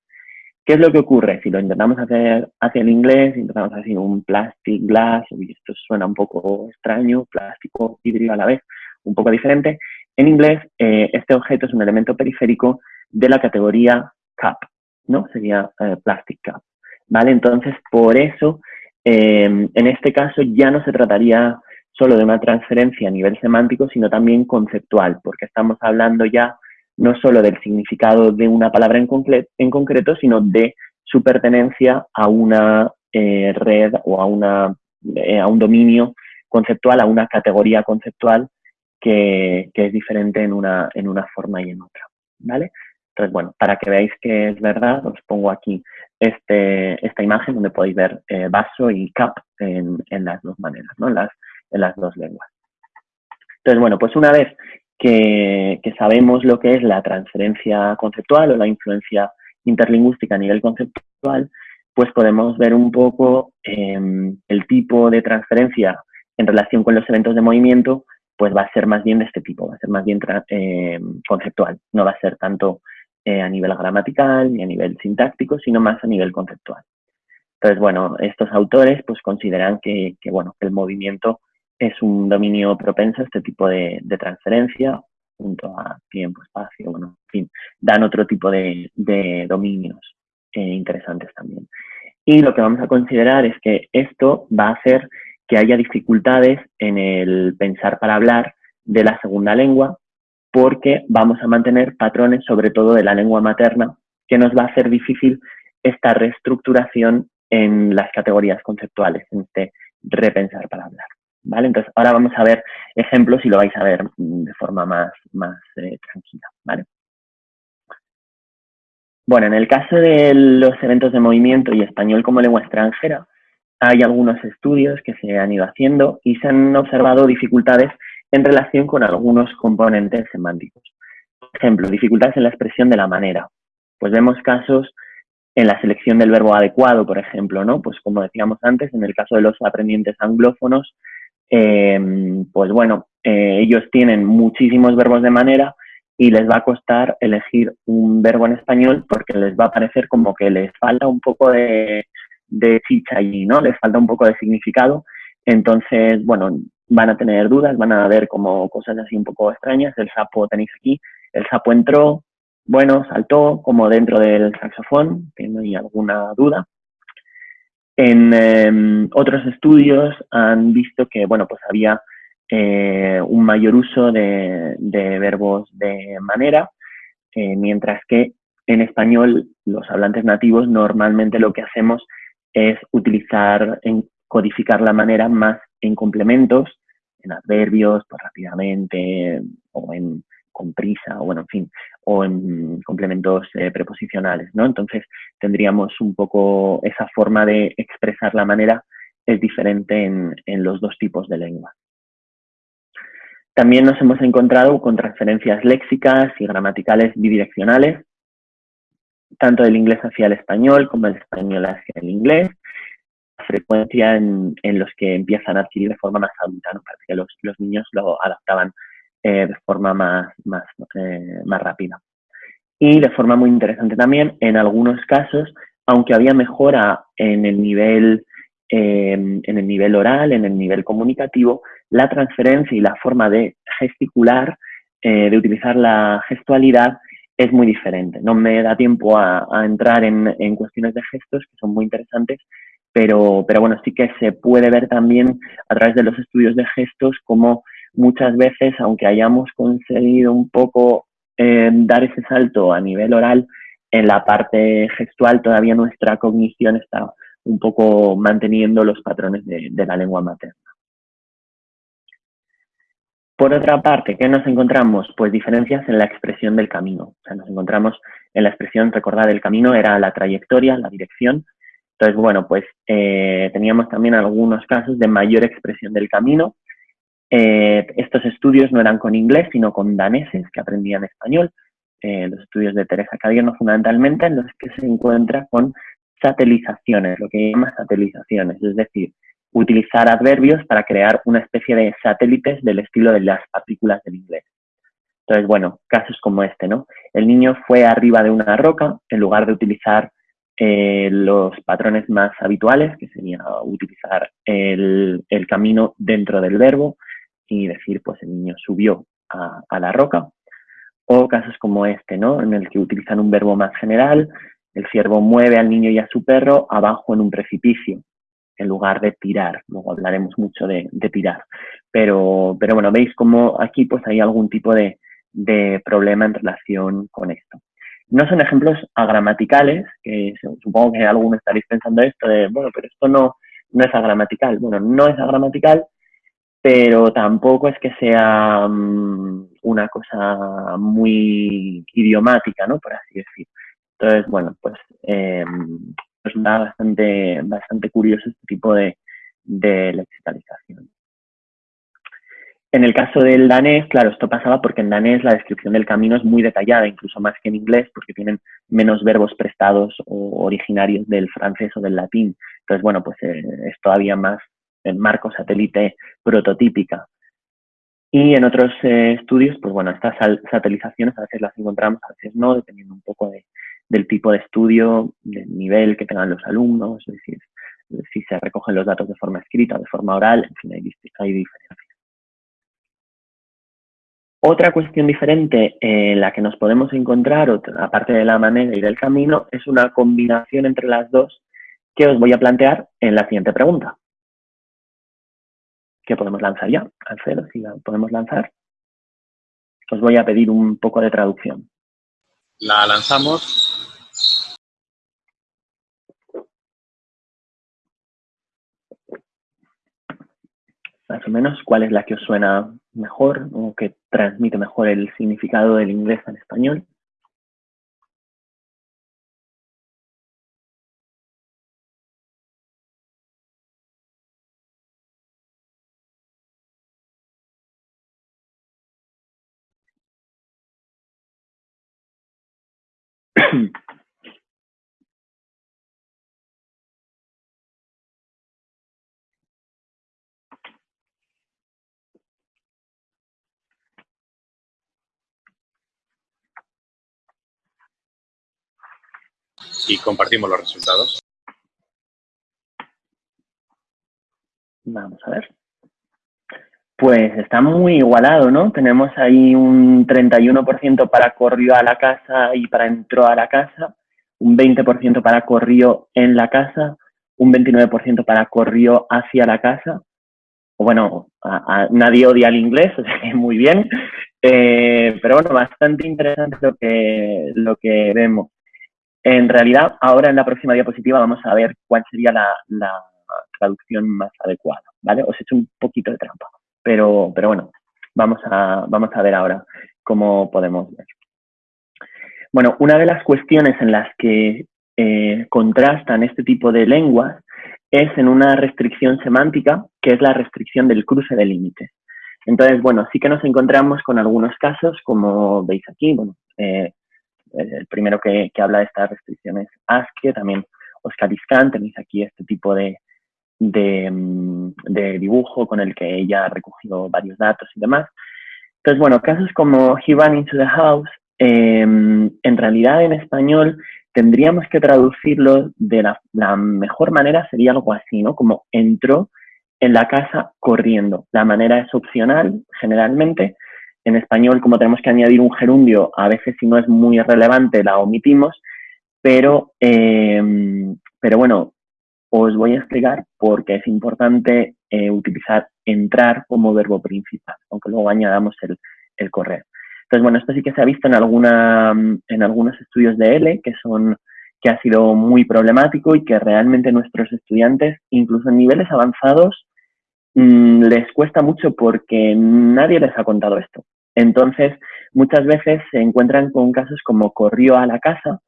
¿Qué es lo que ocurre? Si lo intentamos hacer hacia el inglés, intentamos hacer un plastic glass, y esto suena un poco extraño, plástico, vidrio a la vez, un poco diferente. En inglés, eh, este objeto es un elemento periférico de la categoría cup, ¿no? Sería eh, plastic cup, ¿vale? Entonces, por eso, em, en este caso ya no se trataría solo de una transferencia a nivel semántico, sino también conceptual, porque estamos hablando ya no solo del significado de una palabra en, en concreto, sino de su pertenencia a una eh, red o a, una, a un dominio conceptual, a una categoría conceptual que, es diferente en una, en una forma y en otra, ¿vale? Entonces, bueno, para que veáis que es verdad, os pongo aquí este, esta imagen donde podéis ver eh, vaso y cap en, las dos maneras, ¿no? En las, en las dos lenguas. Entonces, bueno, pues una vez que, sabemos lo que es la transferencia conceptual o la influencia interlingüística a nivel conceptual, pues podemos ver un poco em, el tipo de transferencia en relación con los eventos de movimiento pues va a ser más bien de este tipo, va a ser más bien eh, conceptual, no va a ser tanto eh, a nivel gramatical ni a nivel sintáctico, sino más a nivel conceptual. Entonces, bueno, estos autores pues consideran que, bueno, el movimiento es un dominio propenso a este tipo de, transferencia, junto a tiempo, espacio, bueno, en fin, dan otro tipo de, dominios eh, interesantes también. Y lo que vamos a considerar es que esto va a hacer que haya dificultades en el pensar para hablar de la segunda lengua, porque vamos a mantener patrones, sobre todo de la lengua materna, que nos va a hacer difícil esta reestructuración en las categorías conceptuales, en este repensar para hablar. ¿Vale? Entonces, ahora vamos a ver ejemplos y lo vais a ver de forma más, más eh, tranquila. ¿vale? Bueno, en el caso de los eventos de movimiento y español como lengua extranjera, hay algunos estudios que se han ido haciendo y se han observado dificultades en relación con algunos componentes semánticos. Por ejemplo, dificultades en la expresión de la manera. Pues vemos casos en la selección del verbo adecuado, por ejemplo, ¿no? Pues como decíamos antes, en el caso de los aprendientes anglófonos, em, pues bueno, eh, ellos tienen muchísimos verbos de manera y les va a costar elegir un verbo en español porque les va a parecer como que les falta un poco de, chicha allí, ¿no? Les falta un poco de significado. Entonces, bueno, van a tener dudas, van a ver como cosas así un poco extrañas. El sapo tenéis aquí, el sapo entró, bueno, saltó como dentro del saxofón, hay alguna duda. En em, otros estudios han visto que, bueno, pues había eh, un mayor uso de, verbos de manera, eh, mientras que en español los hablantes nativos normalmente lo que hacemos es utilizar, en, codificar la manera más en complementos, en adverbios, pues rápidamente, o en con prisa, o bueno, en fin, o en complementos eh, preposicionales, ¿no? Entonces tendríamos un poco esa forma de expresar la manera es diferente en, los dos tipos de lengua. También nos hemos encontrado con transferencias léxicas y gramaticales bidireccionales, tanto del inglés hacia el español como del español hacia el inglés, frecuencia en, los que empiezan a adquirir de forma más adulta, ¿no? Parece que los, niños lo adaptaban eh, de forma más, más, eh, más rápida. Y de forma muy interesante también, en algunos casos, aunque había mejora en el nivel, em, en el nivel oral, en el nivel comunicativo, la transferencia y la forma de gesticular, eh, de utilizar la gestualidad, es muy diferente. No me da tiempo a, entrar en, cuestiones de gestos que son muy interesantes, pero, pero bueno, sí que se puede ver también a través de los estudios de gestos cómo muchas veces, aunque hayamos conseguido un poco eh, dar ese salto a nivel oral, en la parte gestual todavía nuestra cognición está un poco manteniendo los patrones de, la lengua materna. Por otra parte, ¿qué nos encontramos? Pues diferencias en la expresión del camino. O sea, nos encontramos en la expresión, recordar, el camino era la trayectoria, la dirección. Entonces, bueno, pues eh, teníamos también algunos casos de mayor expresión del camino. Eh, estos estudios no eran con inglés, sino con daneses que aprendían español. Eh, los estudios de Teresa Cadierno fundamentalmente, en los que se encuentra con satelizaciones, lo que llama satelizaciones, es decir, utilizar adverbios para crear una especie de satélites del estilo de las partículas del inglés. Entonces, bueno, casos como este, ¿no? El niño fue arriba de una roca, en lugar de utilizar eh, los patrones más habituales, que sería utilizar el, camino dentro del verbo y decir, pues el niño subió a, la roca. O casos como este, ¿no? En el que utilizan un verbo más general, el ciervo mueve al niño y a su perro abajo en un precipicio, en lugar de tirar. Luego hablaremos mucho de, tirar. Pero, pero bueno, veis como aquí pues hay algún tipo de, problema en relación con esto. No son ejemplos agramaticales, que supongo que algunos estaréis pensando esto de, bueno, pero esto no, no es agramatical. Bueno, no es agramatical, pero tampoco es que sea mm, una cosa muy idiomática, ¿no? Por así decirlo. Entonces, bueno, pues eh, resulta bastante, bastante curioso este tipo de, de lexicalización. En el caso del danés, claro, esto pasaba porque en danés la descripción del camino es muy detallada, incluso más que en inglés, porque tienen menos verbos prestados o originarios del francés o del latín. Entonces, bueno, pues eh, es todavía más en marco satélite prototípica. Y en otros eh, estudios, pues bueno, estas satelizaciones a veces las encontramos, a veces no, dependiendo un poco de, del tipo de estudio, del nivel que tengan los alumnos, es decir, si se recogen los datos de forma escrita o de forma oral, en fin, hay, hay diferencias. Otra cuestión diferente en la que nos podemos encontrar, aparte de la manera y del camino, es una combinación entre las dos que os voy a plantear en la siguiente pregunta. ¿Qué podemos lanzar ya? Alfredo, si la podemos lanzar. Os voy a pedir un poco de traducción. La lanzamos más o menos cuál es la que os suena mejor o que transmite mejor el significado del inglés al español. Y compartimos los resultados. Vamos a ver. Pues está muy igualado, ¿no? Tenemos ahí un 31% para corrió a la casa y para entró a la casa, un 20% para corrió en la casa, un 29% para corrió hacia la casa. Bueno, nadie odia el inglés, o sea que muy bien. Eh, pero bueno, bastante interesante lo que, lo que vemos. En realidad, ahora en la próxima diapositiva vamos a ver cuál sería la, traducción más adecuada, ¿vale? Os he hecho un poquito de trampa, pero, pero bueno, vamos a, vamos a ver ahora cómo podemos ver. Bueno, una de las cuestiones en las que eh, contrastan este tipo de lenguas es en una restricción semántica, que es la restricción del cruce de límites. Entonces, bueno, sí que nos encontramos con algunos casos, como veis aquí, bueno, eh, el primero que, habla de estas restricciones ASCII, también Oscar Iscan, tenéis aquí este tipo de, mm, de, dibujo con el que ella ha recogido varios datos y demás. Entonces, bueno, casos como He ran into the house, em, en realidad en español tendríamos que traducirlo de la, mejor manera, sería algo así, ¿no? Como entró en la casa corriendo. La manera es opcional, generalmente, en español, como tenemos que añadir un gerundio, a veces si no es muy relevante la omitimos, pero, eh, pero bueno, os voy a explicar por qué es importante eh, utilizar entrar como verbo principal, aunque luego añadamos el, el correr. Entonces, bueno, esto sí que se ha visto en, alguna, en algunos estudios de L, que son que ha sido muy problemático y que realmente nuestros estudiantes, incluso en niveles avanzados, mm, les cuesta mucho porque nadie les ha contado esto. Entonces, muchas veces se encuentran con casos como corrió a la casa,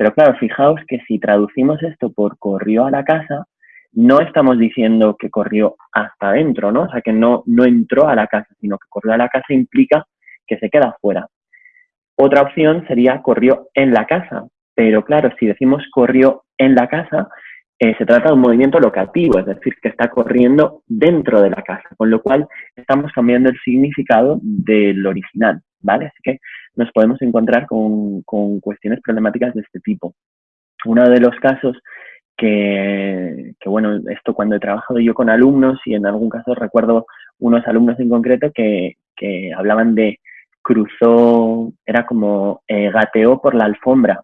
pero claro, fijaos que si traducimos esto por corrió a la casa, no estamos diciendo que corrió hasta adentro, ¿no? O sea, que no, no entró a la casa, sino que corrió a la casa implica que se queda fuera. Otra opción sería corrió en la casa, pero claro, si decimos corrió en la casa, eh, se trata de un movimiento locativo, es decir, que está corriendo dentro de la casa, con lo cual estamos cambiando el significado del original, ¿vale? Así que nos podemos encontrar con, con cuestiones problemáticas de este tipo. Uno de los casos que, bueno, esto cuando he trabajado yo con alumnos y en algún caso recuerdo unos alumnos en concreto que, hablaban de cruzó, era como eh, gateó por la alfombra.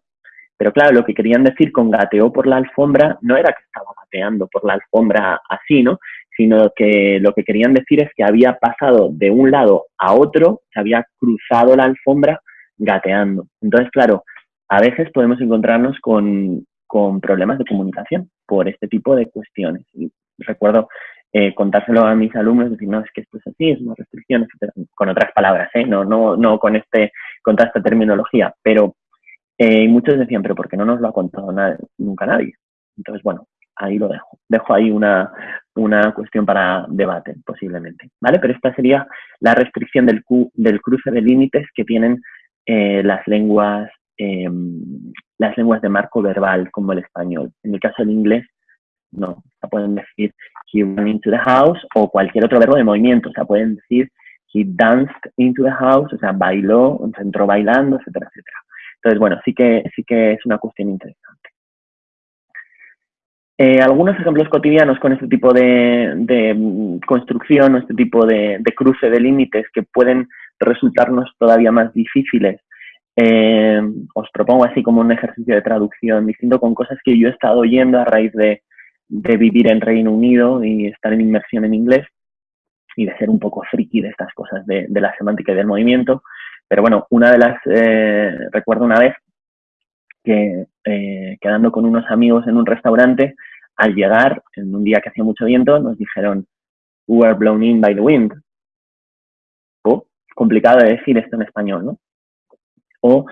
Pero claro, lo que querían decir con gateó por la alfombra no era que estaba gateando por la alfombra así, ¿no? Sino que lo que querían decir es que había pasado de un lado a otro, se había cruzado la alfombra gateando. Entonces, claro, a veces podemos encontrarnos con, con problemas de comunicación por este tipo de cuestiones. Y recuerdo eh, contárselo a mis alumnos, decir, no, es que esto es así, es una restricción, con otras palabras, ¿eh? no, no, no con, este, con toda esta terminología, pero eh, muchos decían, pero ¿por qué no nos lo ha contado nunca nadie? Entonces, bueno, ahí lo dejo. Dejo ahí una, una cuestión para debate, posiblemente, ¿vale? Pero esta sería la restricción del, del cruce de límites que tienen eh, las lenguas Em, las lenguas de marco verbal como el español. En el caso del inglés, no. O pueden decir he ran into the house o cualquier otro verbo de movimiento. O sea, pueden decir he danced into the house, o sea, bailó, entró bailando, etcétera, etcétera. Entonces, bueno, sí que, sí que es una cuestión interesante. Eh, algunos ejemplos cotidianos con este tipo de, construcción o este tipo de, de cruce de límites que pueden resultarnos todavía más difíciles eh, os propongo así como un ejercicio de traducción distinto con cosas que yo he estado oyendo a raíz de, vivir en Reino Unido y estar en inmersión en inglés y de ser un poco friki de estas cosas de, la semántica y del movimiento. Pero bueno, una de las, eh, recuerdo una vez que eh, quedando con unos amigos en un restaurante, al llegar, en un día que hacía mucho viento, nos dijeron, we were blown in by the wind. Oh, complicado de decir esto en español, ¿no? O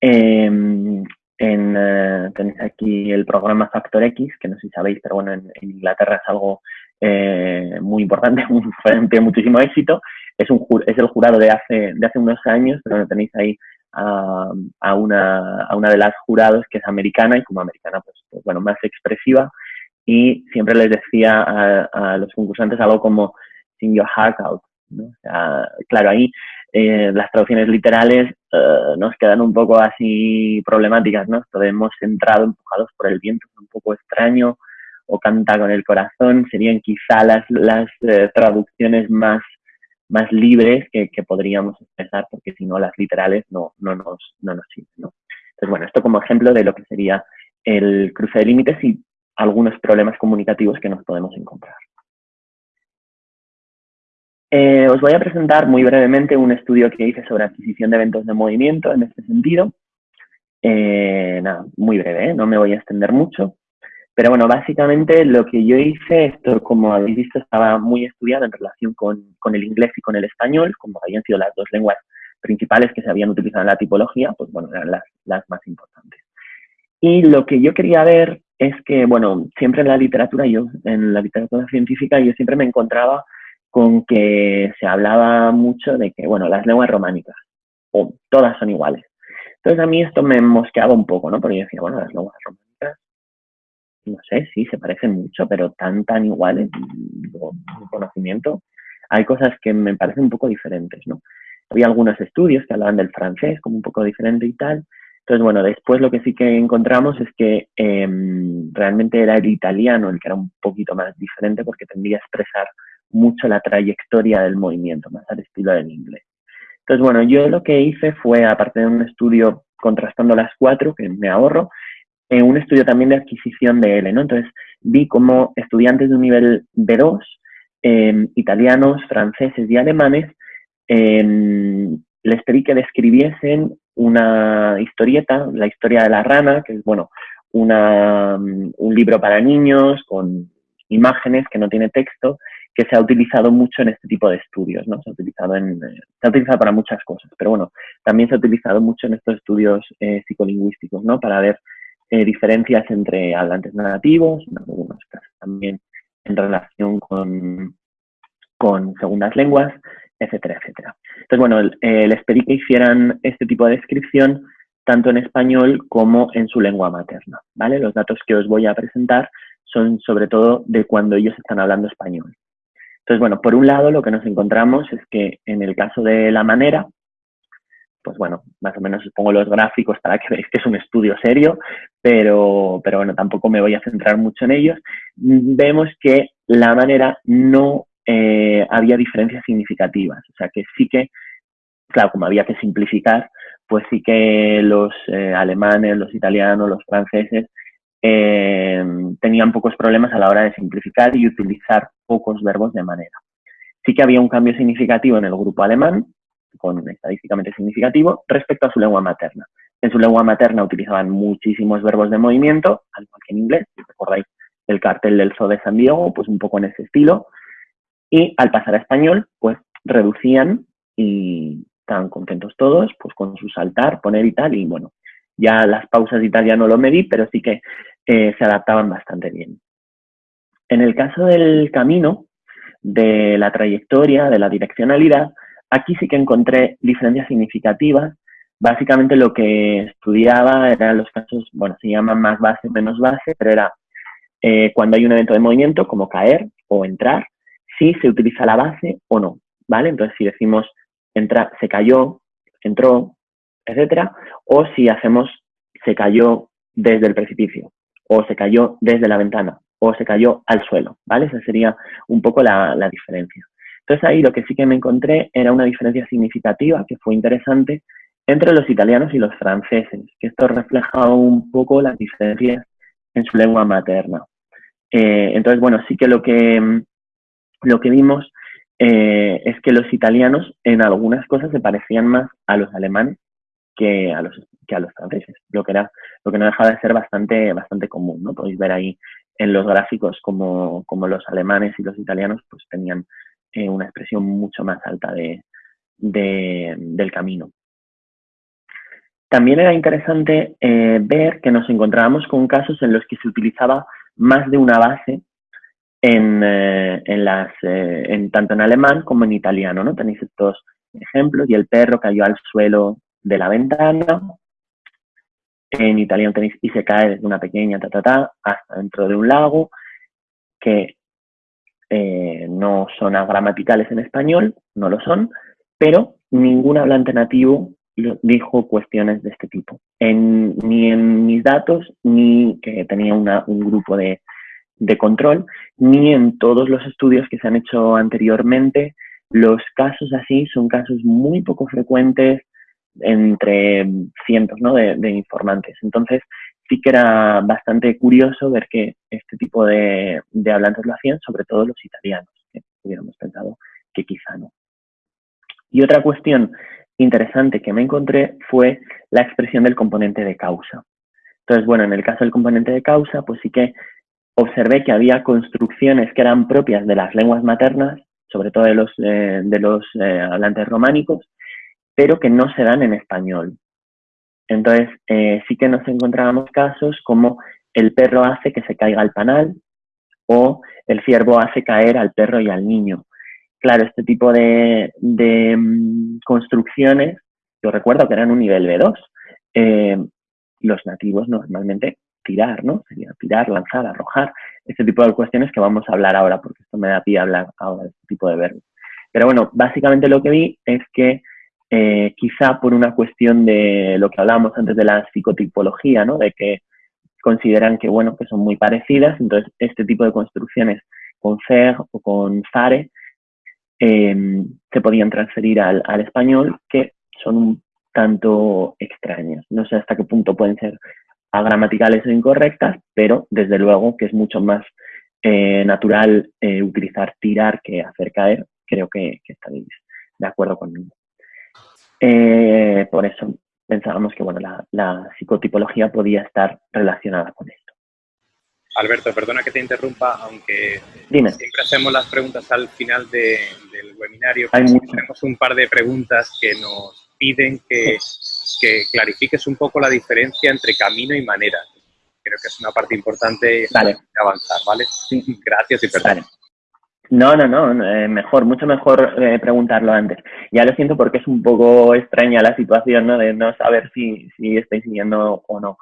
em, en, eh, tenéis aquí el programa Factor X, que no sé si sabéis, pero bueno, en, Inglaterra es algo eh, muy importante, tiene muchísimo éxito. Es, un, es el jurado de hace, de hace unos años, pero tenéis ahí a, una, a una de las jurados que es americana y como americana, pues, pues bueno, más expresiva. Y siempre les decía a, los concursantes algo como sing your heart out. ¿no? O claro, ahí eh, las traducciones literales eh, nos quedan un poco así problemáticas, ¿no? Hemos entrado empujados por el viento, un poco extraño, o canta con el corazón, serían quizá las, las eh, traducciones más, más libres que, podríamos expresar, porque si no, las literales no, no, nos, no nos sirven, ¿no? Bueno, esto como ejemplo de lo que sería el cruce de límites y algunos problemas comunicativos que nos podemos encontrar. Eh, os voy a presentar muy brevemente un estudio que hice sobre adquisición de eventos de movimiento en este sentido. Eh, nada, muy breve, ¿eh? no me voy a extender mucho. Pero bueno, básicamente lo que yo hice, esto como habéis visto estaba muy estudiado en relación con, el inglés y con el español, como habían sido las dos lenguas principales que se habían utilizado en la tipología, pues bueno, eran las, las más importantes. Y lo que yo quería ver es que, bueno, siempre en la literatura, yo, en la literatura científica, yo siempre me encontraba con que se hablaba mucho de que, bueno, las lenguas románicas, o todas son iguales. Entonces a mí esto me mosqueaba un poco, ¿no? Porque yo decía, bueno, las lenguas románicas, no sé, sí, se parecen mucho, pero tan, tan iguales, mi conocimiento, hay cosas que me parecen un poco diferentes, ¿no? Había algunos estudios que hablaban del francés como un poco diferente y tal. Entonces, bueno, después lo que sí que encontramos es que em, realmente era el italiano el que era un poquito más diferente porque tendría a expresar mucho la trayectoria del movimiento, más al estilo del inglés. Entonces, bueno, yo lo que hice fue, aparte de un estudio contrastando las cuatro, que me ahorro, un estudio también de adquisición de L, ¿no? Entonces, vi cómo estudiantes de un nivel B2 em, italianos, franceses y alemanes, em, les pedí que describiesen una historieta, la historia de la rana, que es, bueno, una, un libro para niños con imágenes que no tiene texto, que se ha utilizado mucho en este tipo de estudios, ¿no? Se ha utilizado, en, eh, se ha utilizado para muchas cosas, pero bueno, también se ha utilizado mucho en estos estudios eh, psicolingüísticos, ¿no? Para ver eh, diferencias entre hablantes nativos, en también en relación con, con segundas lenguas, etcétera, etcétera. Entonces, bueno, les pedí que hicieran este tipo de descripción tanto en español como en su lengua materna, ¿vale? Los datos que os voy a presentar son sobre todo de cuando ellos están hablando español. Entonces, bueno, por un lado lo que nos encontramos es que en el caso de la manera, pues bueno, más o menos os pongo los gráficos para que veáis que es un estudio serio, pero, pero bueno, tampoco me voy a centrar mucho en ellos. Vemos que la manera no eh, había diferencias significativas, o sea que sí que, claro, como había que simplificar, pues sí que los eh, alemanes, los italianos, los franceses eh, tenían pocos problemas a la hora de simplificar y utilizar pocos verbos de manera. Sí que había un cambio significativo en el grupo alemán, con estadísticamente significativo, respecto a su lengua materna. En su lengua materna utilizaban muchísimos verbos de movimiento, al igual que en inglés, si recordáis el cartel del Zoo de San Diego, pues un poco en ese estilo. Y al pasar a español, pues reducían y estaban contentos todos, pues con su saltar, poner y tal, y bueno, ya las pausas y tal no lo medí, pero sí que eh, se adaptaban bastante bien. En el caso del camino, de la trayectoria, de la direccionalidad, aquí sí que encontré diferencias significativas. Básicamente lo que estudiaba eran los casos, bueno, se llaman más base, menos base, pero era eh, cuando hay un evento de movimiento, como caer o entrar, si se utiliza la base o no, ¿vale? Entonces, si decimos entra, se cayó, entró, etcétera, o si hacemos se cayó desde el precipicio, o se cayó desde la ventana, o se cayó al suelo, ¿vale? Esa sería un poco la, diferencia. Entonces ahí lo que sí que me encontré era una diferencia significativa, que fue interesante, entre los italianos y los franceses, que esto refleja un poco las diferencias en su lengua materna. Eh, entonces, bueno, sí que lo que, lo que vimos eh, es que los italianos en algunas cosas se parecían más a los alemanes que a los, que a los franceses, lo que, era, lo que no dejaba de ser bastante, bastante común. ¿no? Podéis ver ahí en los gráficos como, como los alemanes y los italianos pues tenían eh, una expresión mucho más alta de, del camino. También era interesante eh, ver que nos encontrábamos con casos en los que se utilizaba más de una base en, eh, en las, en, tanto en alemán como en italiano. ¿no? Tenéis estos ejemplos y el perro cayó al suelo de la ventana. En italiano tenéis y se cae desde una pequeña ta, ta, ta hasta dentro de un lago, que eh, no son gramaticales en español, no lo son, pero ningún hablante nativo dijo cuestiones de este tipo. ni en mis datos, ni que tenía un grupo de, de control, ni en todos los estudios que se han hecho anteriormente, los casos así son casos muy poco frecuentes, entre cientos ¿no? de, informantes. Entonces, sí que era bastante curioso ver que este tipo de, de hablantes lo hacían, sobre todo los italianos, que hubiéramos pensado que quizá no. Y otra cuestión interesante que me encontré fue la expresión del componente de causa. Entonces, bueno, en el caso del componente de causa, pues sí que observé que había construcciones que eran propias de las lenguas maternas, sobre todo de los, eh, de los eh, hablantes románicos, pero que no se dan en español. Entonces, eh, sí que nos encontrábamos casos como el perro hace que se caiga el panal o el ciervo hace caer al perro y al niño. Claro, este tipo de, mm, construcciones, yo recuerdo que eran un nivel B2. Eh, los nativos normalmente tirar, ¿no? Sería tirar, lanzar, arrojar, este tipo de cuestiones que vamos a hablar ahora, porque esto me da pie a hablar ahora de este tipo de verbos. Pero bueno, básicamente lo que vi es que eh, quizá por una cuestión de lo que hablábamos antes de la psicotipología, ¿no? De que consideran que, bueno, que son muy parecidas, entonces este tipo de construcciones con FER o con FARE em, se podían transferir al, español, que son un tanto extrañas. No sé hasta qué punto pueden ser agramaticales o incorrectas, pero desde luego que es mucho más eh, natural eh, utilizar tirar que hacer caer, creo que, estaréis de acuerdo conmigo. Por eso pensábamos que bueno, la, psicotipología podía estar relacionada con esto. Alberto, perdona que te interrumpa, aunque Dime. siempre hacemos las preguntas al final del webinario. Tenemos un par de preguntas que nos piden que, que clarifiques un poco la diferencia entre camino y manera. Creo que es una parte importante de avanzar, ¿vale? Gracias y perdón. No, no, no, eh, mejor, mucho mejor eh, preguntarlo antes. Ya lo siento porque es un poco extraña la situación, ¿no? De no saber si, si estáis siguiendo o no.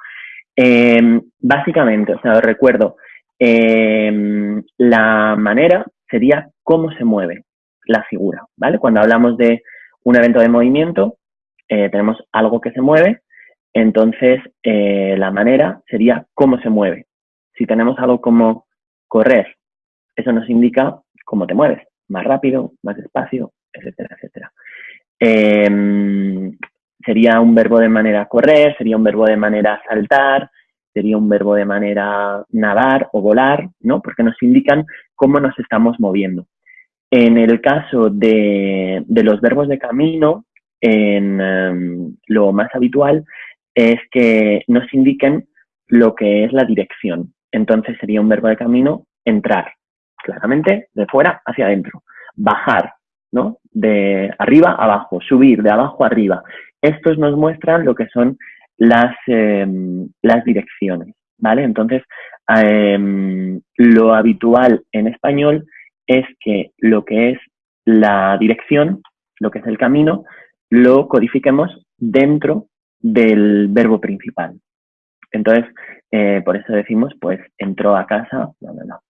Em, básicamente, o sea, os recuerdo, em, la manera sería cómo se mueve la figura, ¿vale? Cuando hablamos de un evento de movimiento, eh, tenemos algo que se mueve, entonces la manera sería cómo se mueve. Si tenemos algo como correr, eso nos indica cómo te mueves, más rápido, más despacio, etcétera, etcétera. Em, sería un verbo de manera correr, sería un verbo de manera saltar, sería un verbo de manera nadar o volar, ¿no? Porque nos indican cómo nos estamos moviendo. En el caso de, los verbos de camino, em, lo más habitual es que nos indiquen lo que es la dirección. Entonces sería un verbo de camino entrar, claramente de fuera hacia adentro. Bajar, ¿no? De arriba a abajo, subir de abajo a arriba. Estos nos muestran lo que son las, em, las direcciones, ¿vale? Entonces, em, lo habitual en español es que lo que es la dirección, lo que es el camino, lo codifiquemos dentro del verbo principal. Entonces, eh, por eso decimos, pues, entró a casa, bla, bla, bla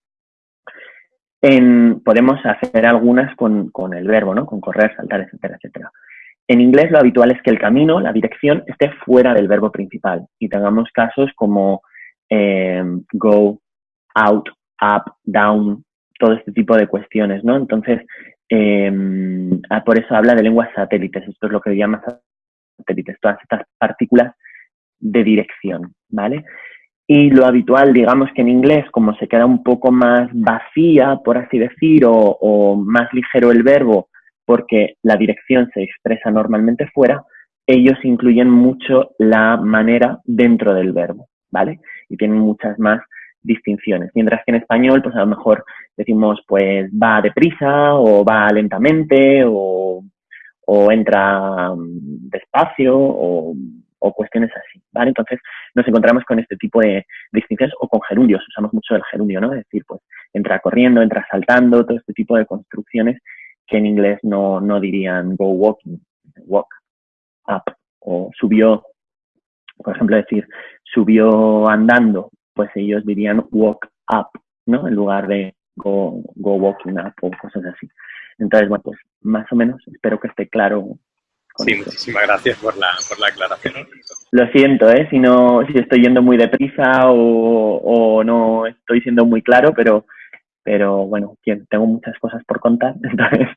podemos hacer algunas con, el verbo, ¿no? Con correr, saltar, etcétera, etcétera. En inglés lo habitual es que el camino, la dirección, esté fuera del verbo principal y tengamos casos como em, go, out, up, down, todo este tipo de cuestiones, ¿no? Entonces, em, ah, por eso habla de lenguas satélites, esto es lo que llama satélites, todas estas partículas de dirección, ¿vale? Y lo habitual, digamos que en inglés, como se queda un poco más vacía, por así decir, o, más ligero el verbo, porque la dirección se expresa normalmente fuera, ellos incluyen mucho la manera dentro del verbo, ¿vale? Y tienen muchas más distinciones. Mientras que en español, pues a lo mejor decimos, pues va deprisa, o va lentamente, o, entra mm, despacio, o o cuestiones así, ¿vale? Entonces nos encontramos con este tipo de distinciones o con gerundios, usamos mucho el gerundio, ¿no? Es decir, pues entra corriendo, entra saltando, todo este tipo de construcciones que en inglés no, no dirían go walking, walk up, o subió, por ejemplo, decir subió andando, pues ellos dirían walk up, ¿no? En lugar de go, go walking up o cosas así. Entonces, bueno, pues más o menos espero que esté claro Sí, muchísimas gracias por la, por la aclaración. Lo siento, ¿eh? si, no, si estoy yendo muy deprisa o, o no estoy siendo muy claro, pero, pero bueno, tengo muchas cosas por contar. Entonces,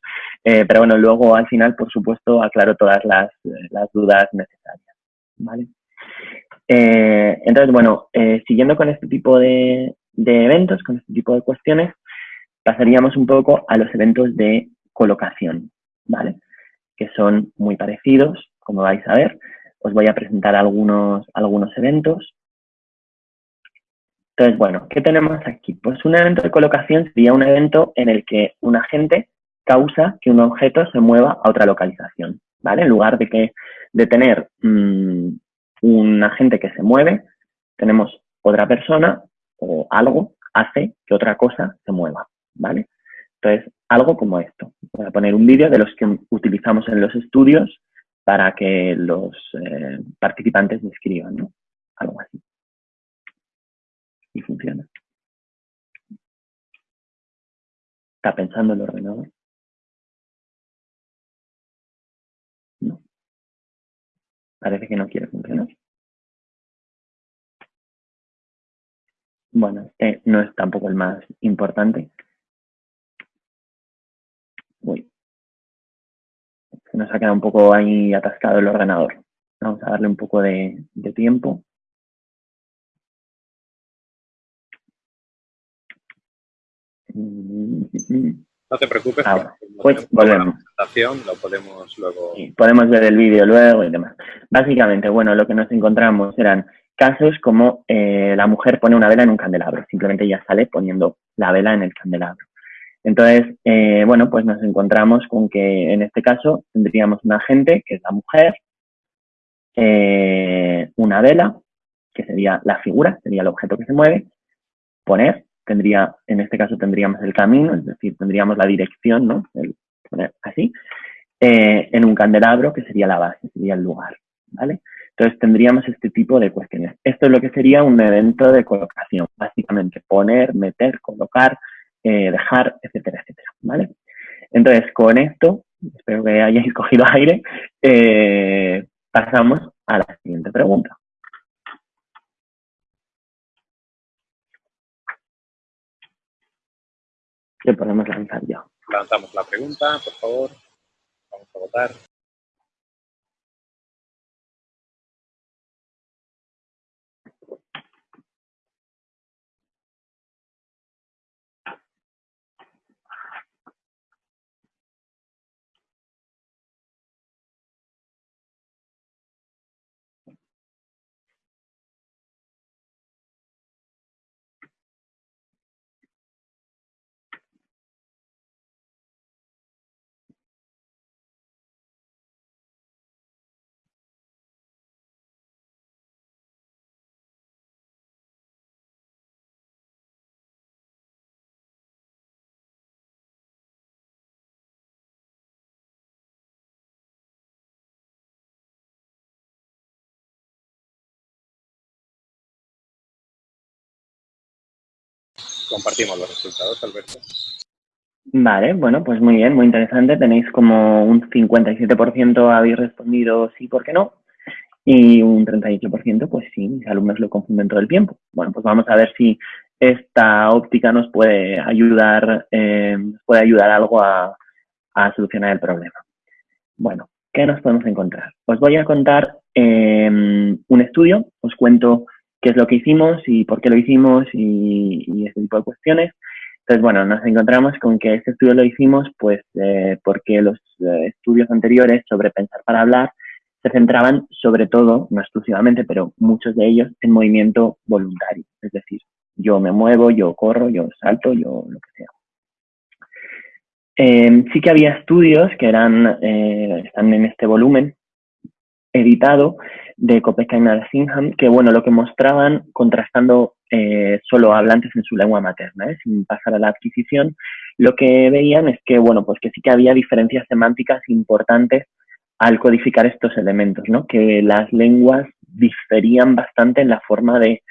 eh, pero bueno, luego al final, por supuesto, aclaro todas las, las dudas necesarias. ¿vale? Eh, entonces, bueno, eh, siguiendo con este tipo de, de eventos, con este tipo de cuestiones, pasaríamos un poco a los eventos de colocación. ¿vale? Que son muy parecidos, como vais a ver. Os voy a presentar algunos, algunos eventos. Entonces, bueno, ¿qué tenemos aquí? Pues un evento de colocación sería un evento en el que un agente causa que un objeto se mueva a otra localización, ¿vale? En lugar de, que, de tener mm, un agente que se mueve, tenemos otra persona o algo hace que otra cosa se mueva, ¿vale? Entonces, algo como esto. Voy a poner un vídeo de los que utilizamos en los estudios para que los eh, participantes describan, ¿no? Algo así. Y funciona. ¿Está pensando el ordenador? No. Parece que no quiere funcionar. Bueno, este no es tampoco el más importante. Se nos ha quedado un poco ahí atascado el ordenador. Vamos a darle un poco de, tiempo. No te preocupes, Ahora, pues volvemos. lo podemos luego... podemos ver el vídeo luego y demás. Básicamente, bueno, lo que nos encontramos eran casos como eh, la mujer pone una vela en un candelabro, simplemente ya sale poniendo la vela en el candelabro. Entonces, eh, bueno, pues nos encontramos con que en este caso tendríamos un agente, que es la mujer, eh, una vela, que sería la figura, sería el objeto que se mueve, poner, tendría, en este caso tendríamos el camino, es decir, tendríamos la dirección, ¿no? El poner así, eh, en un candelabro, que sería la base, sería el lugar, ¿vale? Entonces tendríamos este tipo de cuestiones. Esto es lo que sería un evento de colocación, básicamente poner, meter, colocar, eh, dejar, etcétera, etcétera, ¿vale? Entonces, con esto, espero que hayáis cogido aire, eh, pasamos a la siguiente pregunta. ¿Qué podemos lanzar ya? Lanzamos la pregunta, por favor. Vamos a votar. Compartimos los resultados, Alberto. Vale, bueno, pues muy bien, muy interesante. Tenéis como un 57% habéis respondido sí, ¿por qué no? Y un 38% pues sí, mis alumnos lo confunden todo el tiempo. Bueno, pues vamos a ver si esta óptica nos puede ayudar, eh, puede ayudar algo a, solucionar el problema. Bueno, ¿qué nos podemos encontrar? Os voy a contar eh, un estudio, os cuento qué es lo que hicimos y por qué lo hicimos y, y ese tipo de cuestiones. Entonces, bueno, nos encontramos con que este estudio lo hicimos pues eh, porque los eh, estudios anteriores sobre pensar para hablar se centraban sobre todo, no exclusivamente, pero muchos de ellos en movimiento voluntario. Es decir, yo me muevo, yo corro, yo salto, yo lo que sea. Eh, sí que había estudios que eran, están en este volumen editado, de Copenhagen Singham, que bueno, lo que mostraban, contrastando eh, solo hablantes en su lengua materna, ¿eh? sin pasar a la adquisición, lo que veían es que, bueno, pues que sí que había diferencias semánticas importantes al codificar estos elementos, ¿no? Que las lenguas diferían bastante en la forma de,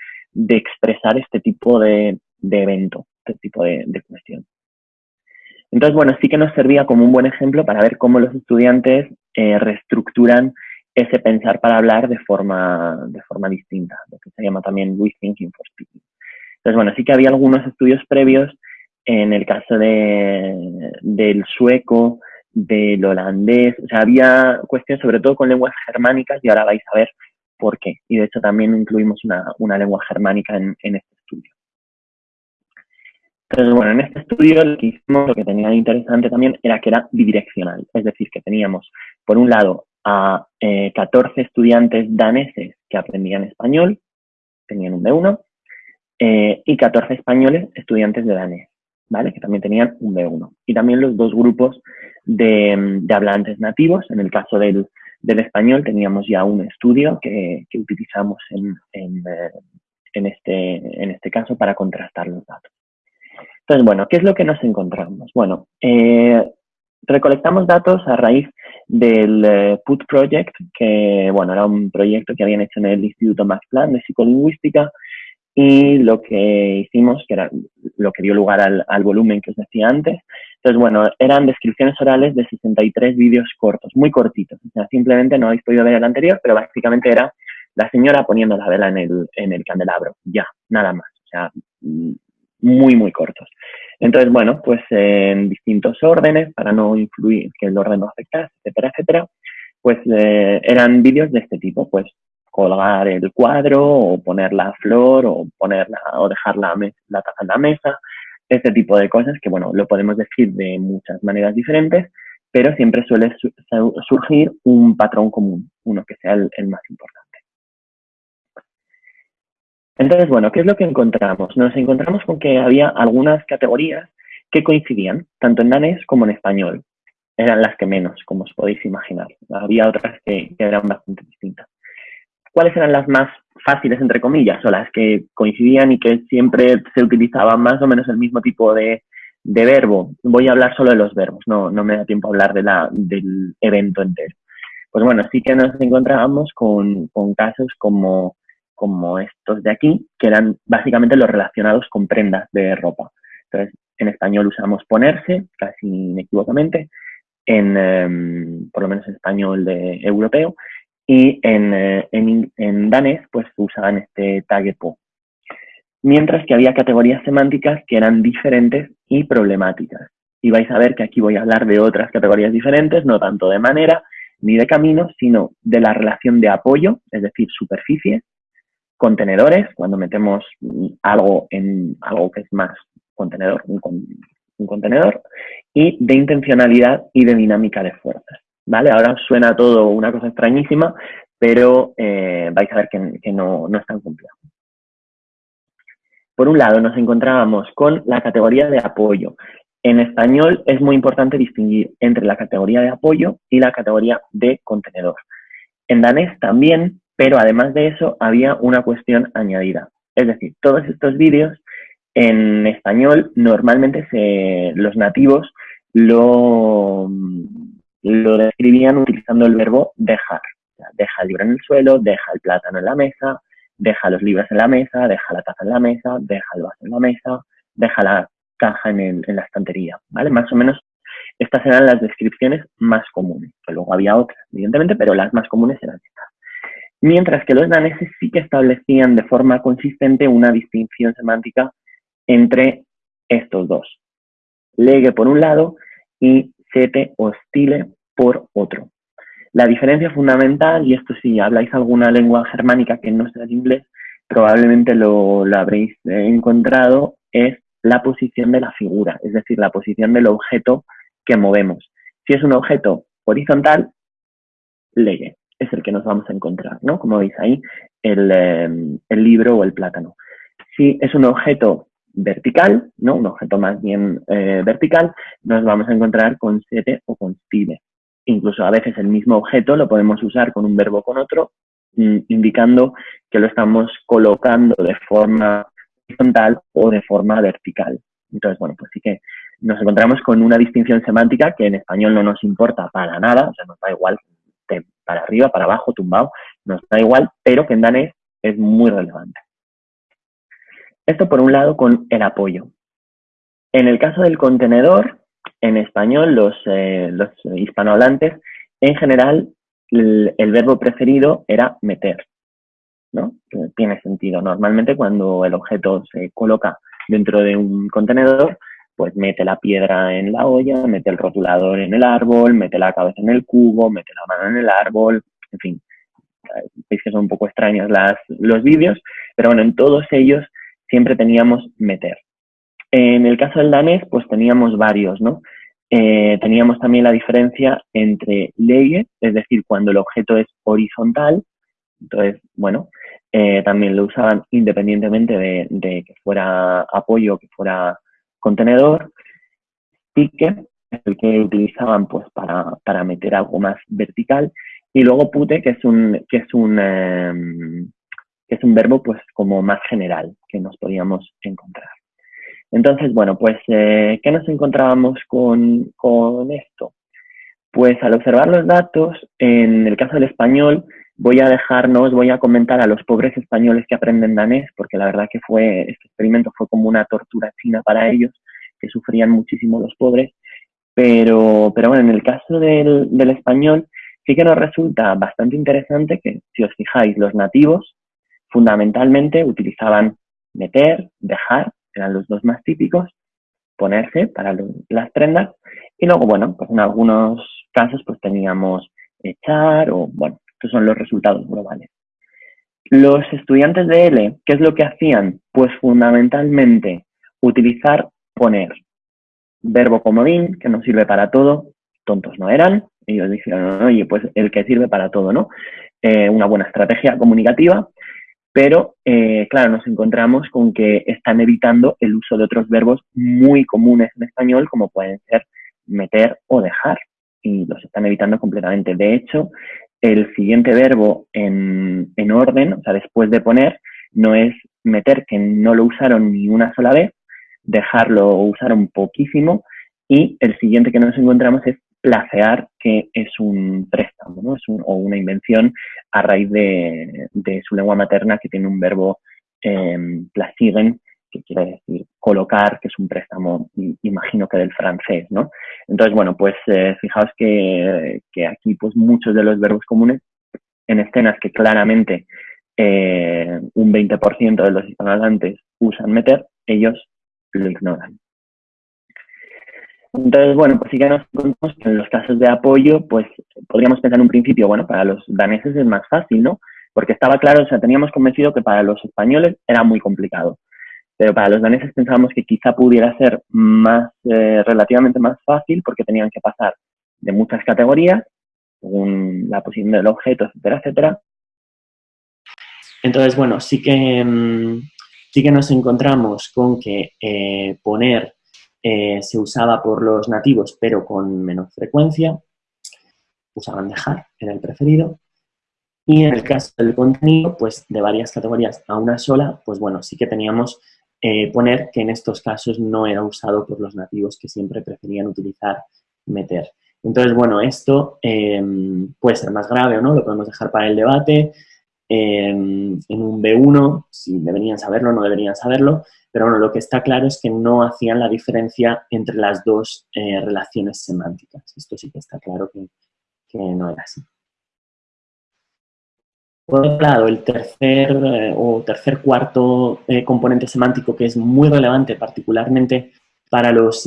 expresar este tipo de, evento, este tipo de, cuestión. Entonces, bueno, sí que nos servía como un buen ejemplo para ver cómo los estudiantes eh, reestructuran ese pensar para hablar de forma, de forma distinta, lo que se llama también we thinking for speaking. Entonces, bueno, sí que había algunos estudios previos en el caso de, del sueco, del holandés, o sea, había cuestiones sobre todo con lenguas germánicas y ahora vais a ver por qué. Y de hecho también incluimos una, una lengua germánica en, en este estudio. Entonces, bueno, en este estudio lo que hicimos, lo que tenía interesante también era que era bidireccional, es decir, que teníamos, por un lado, a 14 eh, estudiantes daneses que aprendían español, tenían un B1, eh, y 14 españoles estudiantes de danés, ¿vale? Que también tenían un B1. Y también los dos grupos de, hablantes nativos. En el caso del, español teníamos ya un estudio que, utilizamos en, eh, en, este, en este caso para contrastar los datos. Entonces, bueno, ¿qué es lo que nos encontramos? Bueno, recolectamos datos a raíz del eh, PUT Project, que bueno, era un proyecto que habían hecho en el Instituto Max Planck de Psicolingüística y lo que hicimos, que era lo que dio lugar al, volumen que os decía antes, entonces bueno, eran descripciones orales de 63 vídeos cortos, muy cortitos, o sea, simplemente no habéis podido ver el anterior, pero básicamente era la señora poniendo la vela en el, en el candelabro, ya, nada más, o sea, muy, muy cortos. Entonces, bueno, pues en distintos órdenes, para no influir, que el orden no afectase, etcétera, etcétera, pues eh, eran vídeos de este tipo, pues colgar el cuadro o poner la flor o ponerla o dejar la, la taza en la mesa, este tipo de cosas que, bueno, lo podemos decir de muchas maneras diferentes, pero siempre suele surgir un patrón común, uno que sea el, más importante. Entonces, bueno, ¿qué es lo que encontramos? Nos encontramos con que había algunas categorías que coincidían, tanto en danés como en español. Eran las que menos, como os podéis imaginar. Había otras que, eran bastante distintas. ¿Cuáles eran las más fáciles, entre comillas, o las que coincidían y que siempre se utilizaban más o menos el mismo tipo de, verbo. Voy a hablar solo de los verbos, no, no me da tiempo a hablar de la, del evento entero. Pues bueno, sí que nos encontrábamos con, con casos como, como estos de aquí, que eran básicamente los relacionados con prendas de ropa. Entonces, en español usamos ponerse, casi inequívocamente, en, em, por lo menos en español de europeo, y en, eh, en, danés pues usaban este tag po mientras que había categorías semánticas que eran diferentes y problemáticas. Y vais a ver que aquí voy a hablar de otras categorías diferentes, no tanto de manera ni de camino, sino de la relación de apoyo, es decir, superficie, contenedores, cuando metemos algo en algo que es más contenedor, un, contenedor, y de intencionalidad y de dinámica de fuerzas. ¿Vale? Ahora suena todo una cosa extrañísima, pero eh, vais a ver que, no, no es tan. Por un lado, nos encontrábamos con la categoría de apoyo. En español es muy importante distinguir entre la categoría de apoyo y la categoría de contenedor. En danés también, pero además de eso había una cuestión añadida. Es decir, todos estos vídeos en español normalmente los nativos lo, lo describían utilizando el verbo dejar. Deja el libro en el suelo, deja el plátano en la mesa, deja los libros en la mesa, deja la taza en la mesa, deja el vaso en la mesa, deja la caja en, la estantería, ¿vale? Más o menos estas eran las descripciones más comunes, luego había otras, evidentemente, pero las más comunes eran estas. Mientras que los daneses sí que establecían de forma consistente una distinción semántica entre estos dos. Lege por un lado y sete o stile por otro. La diferencia fundamental, y esto si habláis alguna lengua germánica que no sea el inglés, probablemente lo, habréis eh, encontrado, es la posición de la figura, es decir, la posición del objeto que movemos. Si es un objeto horizontal, leye, es el que nos vamos a encontrar, ¿no? Como veis ahí, el, em, libro o el plátano. Si es un objeto vertical, ¿no? Un objeto más bien eh, vertical, nos vamos a encontrar con sete o con stile. Incluso a veces el mismo objeto lo podemos usar con un verbo con otro, mm, indicando que lo estamos colocando de forma horizontal o de forma vertical. Entonces, bueno, pues sí que nos encontramos con una distinción semántica que en español no nos importa para nada, o sea, nos da igual para arriba, para abajo, tumbado, nos da igual, pero que en danés es muy relevante. Esto por un lado con el apoyo. En el caso del contenedor, en español, los, eh, los hispanohablantes, en general, el, verbo preferido era meter, ¿no? Tiene sentido. Normalmente cuando el objeto se coloca dentro de un contenedor, pues mete la piedra en la olla, mete el rotulador en el árbol, mete la cabeza en el cubo, mete la mano en el árbol, en fin. Veis que son un poco extraños las, los vídeos, pero bueno, en todos ellos siempre teníamos meter. En el caso del danés, pues teníamos varios, ¿no? Eh, teníamos también la diferencia entre leye, es decir, cuando el objeto es horizontal, entonces, bueno, eh, también lo usaban independientemente de, que fuera apoyo que fuera contenedor. Pique es el que utilizaban pues para, para, meter algo más vertical. Y luego pute, que es un, que es un, em, que es un verbo pues como más general que nos podíamos encontrar. Entonces, bueno, pues, eh, ¿qué nos encontrábamos con, con esto? Pues al observar los datos, en el caso del español, voy a dejarnos, voy a comentar a los pobres españoles que aprenden danés, porque la verdad que fue, este experimento fue como una tortura china para ellos, que sufrían muchísimo los pobres. Pero, pero bueno, en el caso del, del español, sí que nos resulta bastante interesante que, si os fijáis, los nativos fundamentalmente utilizaban meter, dejar eran los dos más típicos, ponerse para las prendas, y luego, bueno, pues en algunos casos pues teníamos echar o, bueno, estos son los resultados globales. Los estudiantes de L, ¿qué es lo que hacían? Pues fundamentalmente utilizar poner verbo comodín, que nos sirve para todo, tontos no eran, ellos dijeron, oye, pues el que sirve para todo, ¿no? Eh, una buena estrategia comunicativa, pero eh, claro, nos encontramos con que están evitando el uso de otros verbos muy comunes en español, como pueden ser meter o dejar, y los están evitando completamente. De hecho, el siguiente verbo en, en orden, o sea, después de poner, no es meter, que no lo usaron ni una sola vez, dejarlo usaron poquísimo, y el siguiente que nos encontramos es placear, que es un préstamo, ¿no? es o una invención a raíz de, su lengua materna que tiene un verbo eh, que quiere decir colocar, que es un préstamo, imagino que del francés, ¿no? Entonces, bueno, pues eh, fijaos que, aquí pues muchos de los verbos comunes en escenas que claramente eh, un 20% de los hispanohablantes usan meter, ellos lo ignoran. Entonces, bueno, pues sí que nos encontramos que en los casos de apoyo, pues podríamos pensar en un principio, bueno, para los daneses es más fácil, ¿no? Porque estaba claro, o sea, teníamos convencido que para los españoles era muy complicado. Pero para los daneses pensábamos que quizá pudiera ser más, eh, relativamente más fácil porque tenían que pasar de muchas categorías, según la posición del objeto, etcétera, etcétera. Entonces, bueno, sí que, mm, sí que nos encontramos con que eh, poner eh, se usaba por los nativos, pero con menos frecuencia. Usaban dejar, era el preferido. Y en el caso del contenido, pues de varias categorías a una sola, pues bueno, sí que teníamos eh, poner que en estos casos no era usado por los nativos que siempre preferían utilizar meter. Entonces, bueno, esto eh, puede ser más grave o no, lo podemos dejar para el debate. en un B1, si deberían saberlo o no deberían saberlo, pero bueno, lo que está claro es que no hacían la diferencia entre las dos eh, relaciones semánticas. Esto sí que está claro que, no era así. Por otro lado, el tercer eh, o tercer cuarto eh, componente semántico que es muy relevante particularmente para los,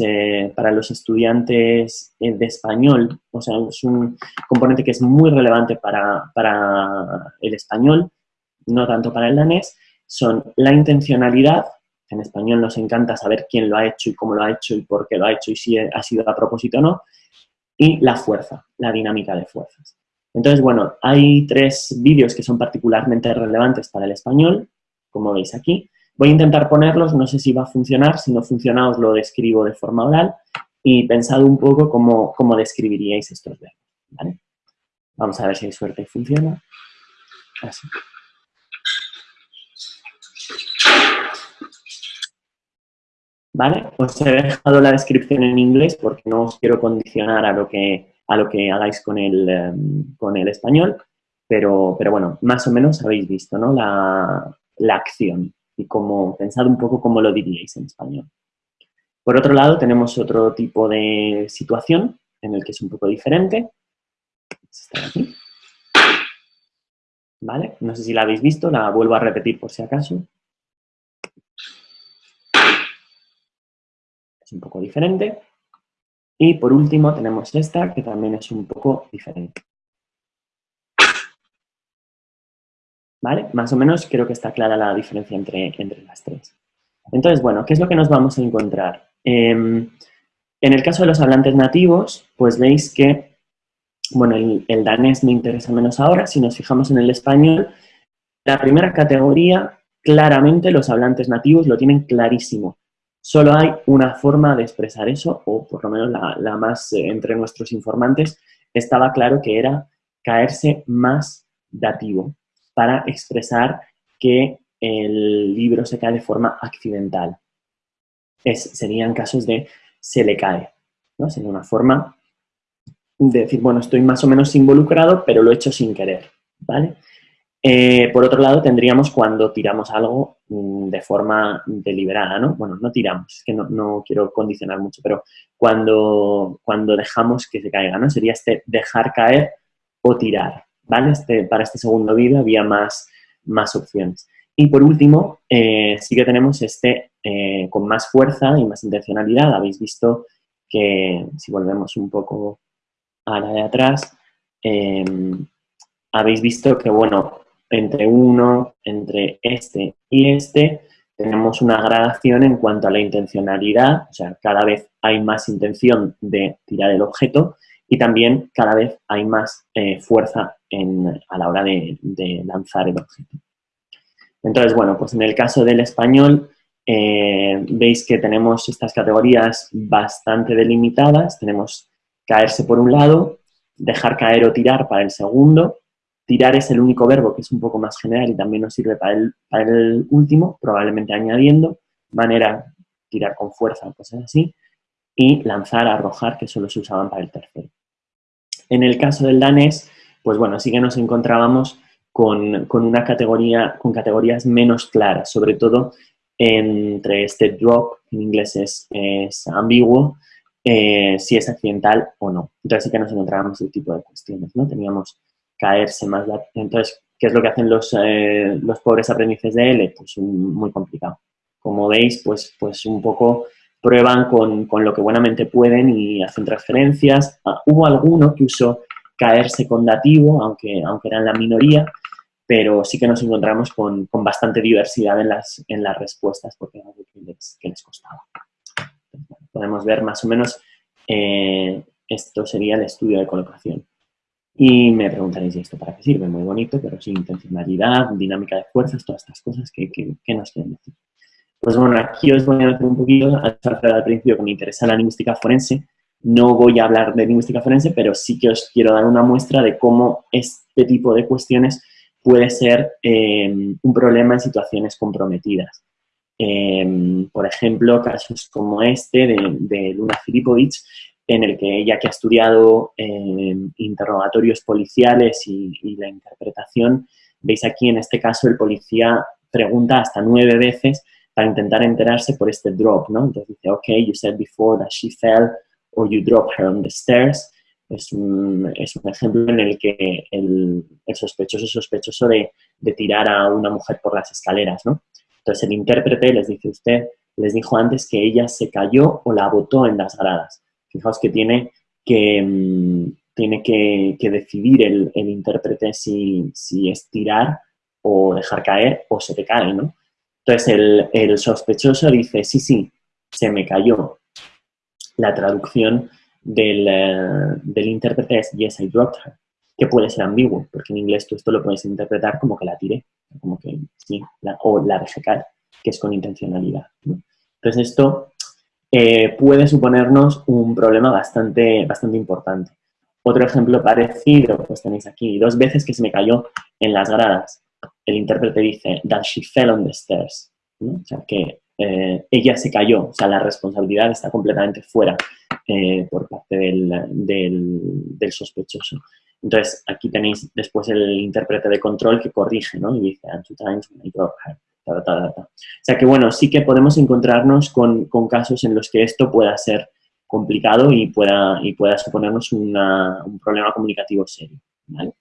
para los estudiantes de español, o sea, es un componente que es muy relevante para, para el español, no tanto para el danés, son la intencionalidad en español nos encanta saber quién lo ha hecho y cómo lo ha hecho y por qué lo ha hecho y si ha sido a propósito o no. Y la fuerza, la dinámica de fuerzas. Entonces, bueno, hay tres vídeos que son particularmente relevantes para el español, como veis aquí. Voy a intentar ponerlos, no sé si va a funcionar, si no funciona os lo describo de forma oral y pensad un poco cómo, cómo describiríais estos verbos. Vamos a ver si hay suerte y funciona. Así. ¿vale? Os he dejado la descripción en inglés porque no os quiero condicionar a lo que, a lo que hagáis con el, em, con el español, pero, pero bueno, más o menos habéis visto, ¿no? La, la acción y cómo, pensad un poco cómo lo diríais en español. Por otro lado, tenemos otro tipo de situación en el que es un poco diferente. ¿Vale? No sé si la habéis visto, la vuelvo a repetir por si acaso. un poco diferente. Y por último tenemos esta, que también es un poco diferente. ¿Vale? Más o menos creo que está clara la diferencia entre, entre las tres. Entonces, bueno, ¿qué es lo que nos vamos a encontrar? Em, en el caso de los hablantes nativos, pues veis que, bueno, el, el, danés me interesa menos ahora. Si nos fijamos en el español, la primera categoría, claramente los hablantes nativos lo tienen clarísimo. Solo hay una forma de expresar eso, o por lo menos la, más eh, entre nuestros informantes, estaba claro que era caerse más dativo para expresar que el libro se cae de forma accidental. Serían casos de se le cae, ¿no? Sería una forma de decir, bueno, estoy más o menos involucrado, pero lo he hecho sin querer, ¿vale? Eh, por otro lado, tendríamos cuando tiramos algo mm, de forma deliberada, ¿no? Bueno, no tiramos, es que no, quiero condicionar mucho, pero cuando, cuando dejamos que se caiga, ¿no? Sería este dejar caer o tirar, ¿vale? Este, para este segundo vídeo había más, más opciones. Y por último, eh, sí que tenemos este eh, con más fuerza y más intencionalidad. Habéis visto que, si volvemos un poco a la de atrás, habéis visto que, bueno, entre uno, entre este y este, tenemos una gradación en cuanto a la intencionalidad, o sea, cada vez hay más intención de tirar el objeto y también cada vez hay más eh, fuerza a la hora de, lanzar el objeto. Entonces, bueno, pues en el caso del español, eh, veis que tenemos estas categorías bastante delimitadas. Tenemos caerse por un lado, dejar caer o tirar para el segundo. Tirar es el único verbo que es un poco más general y también nos sirve para el, último, probablemente añadiendo. Manera, tirar con fuerza o cosas así. Y lanzar, arrojar, que solo se usaban para el tercero. En el caso del danés, pues bueno, sí que nos encontrábamos con, una categoría, con categorías menos claras, sobre todo entre este drop, en inglés es, ambiguo, eh, si es accidental o no. Entonces sí que nos encontrábamos ese tipo de cuestiones, ¿no? Teníamos caerse más... Entonces, ¿qué es lo que hacen los, eh, los pobres aprendices de L? Pues muy complicado. Como veis, pues, pues un poco prueban con, lo que buenamente pueden y hacen transferencias. Ah, hubo alguno que usó caer secundativo, aunque, aunque eran la minoría, pero sí que nos encontramos con, bastante diversidad en las, en las respuestas porque era algo que les, costaba. podemos ver más o menos, eh, esto sería el estudio de colocación. Y me preguntaréis, ¿y esto para qué sirve? Muy bonito, pero sin intencionalidad, dinámica de fuerzas, todas estas cosas que, que nos quieren decir. Pues bueno, aquí os voy a meter un poquito, al principio que me interesa la lingüística forense, no voy a hablar de lingüística forense, pero sí que os quiero dar una muestra de cómo este tipo de cuestiones puede ser eh, un problema en situaciones comprometidas. Eh, por ejemplo, casos como este de, Luna Filipovic, en el que ella que ha estudiado eh, interrogatorios policiales y, y, la interpretación, veis aquí en este caso el policía pregunta hasta nueve veces para intentar enterarse por este drop, ¿no? Entonces dice, ok, you said before that she fell or you dropped her on the stairs. Es un, es un ejemplo en el que el, el sospechoso es sospechoso de, de, tirar a una mujer por las escaleras, ¿no? Entonces el intérprete les dice usted, les dijo antes que ella se cayó o la botó en las gradas. Fijaos que tiene que, mm, tiene que, decidir el, el intérprete si, si es tirar o dejar caer o se te cae, ¿no? Entonces el, sospechoso dice, sí, sí, se me cayó. La traducción del, eh, del intérprete es yes, I dropped her, que puede ser ambiguo, porque en inglés tú esto lo puedes interpretar como que la tiré, como que sí, o la dejé caer, que es con intencionalidad. Entonces esto eh, puede suponernos un problema bastante, bastante importante. Otro ejemplo parecido, pues tenéis aquí, dos veces que se me cayó en las gradas el intérprete dice that she fell on the stairs, o sea, que eh, ella se cayó, o sea, la responsabilidad está completamente fuera eh, por parte del, sospechoso. Entonces, aquí tenéis después el intérprete de control que corrige, ¿no? Y dice, and two times I broke her. O sea que, bueno, sí que podemos encontrarnos con, casos en los que esto pueda ser complicado y pueda, y pueda suponernos un problema comunicativo serio. ¿vale?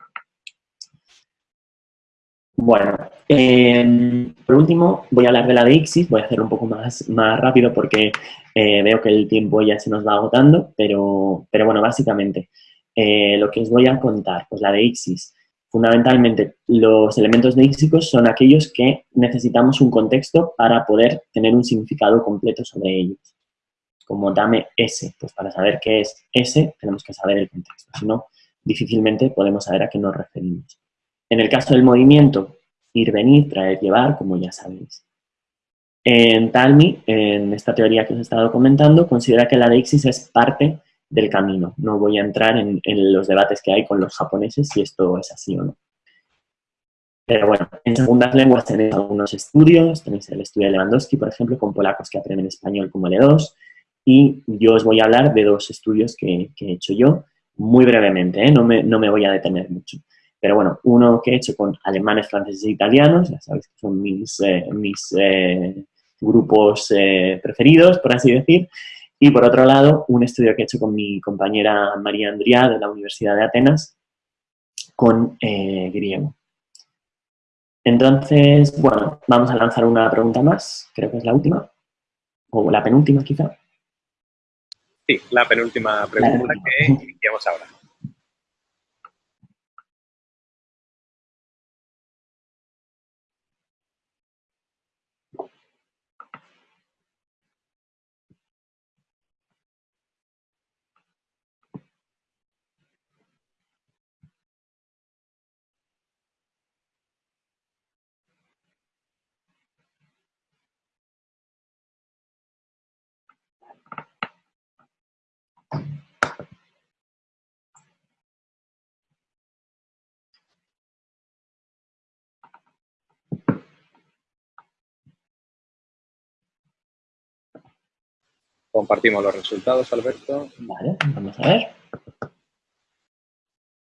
Bueno, em, por último voy a hablar de la de ICSIS, voy a hacer un poco más, más rápido porque eh, veo que el tiempo ya se nos va agotando, pero, pero bueno, básicamente eh, lo que os voy a contar, pues la de ICSIS, fundamentalmente los elementos léxicos son aquellos que necesitamos un contexto para poder tener un significado completo sobre ellos. Como dame S, pues para saber qué es S tenemos que saber el contexto, si no difícilmente podemos saber a qué nos referimos. En el caso del movimiento, ir, venir, traer, llevar, como ya sabéis. En Talmi, en esta teoría que os he estado comentando, considera que la deixis es parte del camino. No voy a entrar en, los debates que hay con los japoneses si esto es así o no. Pero bueno, en segundas lenguas tenéis algunos estudios, tenéis el estudio de Lewandowski, por ejemplo, con polacos que aprenden español como L2, y yo os voy a hablar de dos estudios que, he hecho yo, muy brevemente, ¿eh? no, me, no me voy a detener mucho. Pero bueno, uno que he hecho con alemanes, franceses e italianos, ya sabéis que son mis, eh, mis eh, grupos eh, preferidos, por así decir. Y por otro lado, un estudio que he hecho con mi compañera María Andría de la Universidad de Atenas con griego. Entonces, bueno, vamos a lanzar una pregunta más, creo que es la última, o la penúltima quizá. Sí, la penúltima pregunta que iniciamos ahora. Compartimos los resultados, Alberto. Vale, vamos a ver.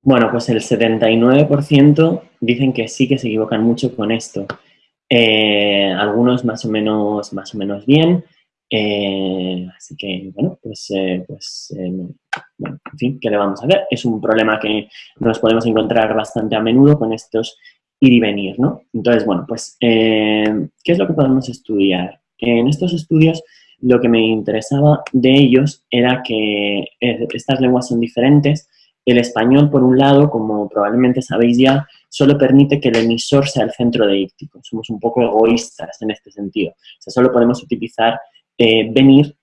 Bueno, pues el 79% dicen que sí que se equivocan mucho con esto. Eh, algunos más o menos, más o menos bien. Eh, así que, bueno, pues, eh, pues en fin, ¿qué le vamos a ver? Es un problema que nos podemos encontrar bastante a menudo con estos ir y venir, ¿no? Entonces, bueno, pues, ¿qué es lo que podemos estudiar? En estos estudios lo que me interesaba de ellos era que estas lenguas son diferentes, el español, por un lado, como probablemente sabéis ya, solo permite que el emisor sea el centro de íctico. Somos un poco egoístas en este sentido. Solo podemos utilizar eh, venir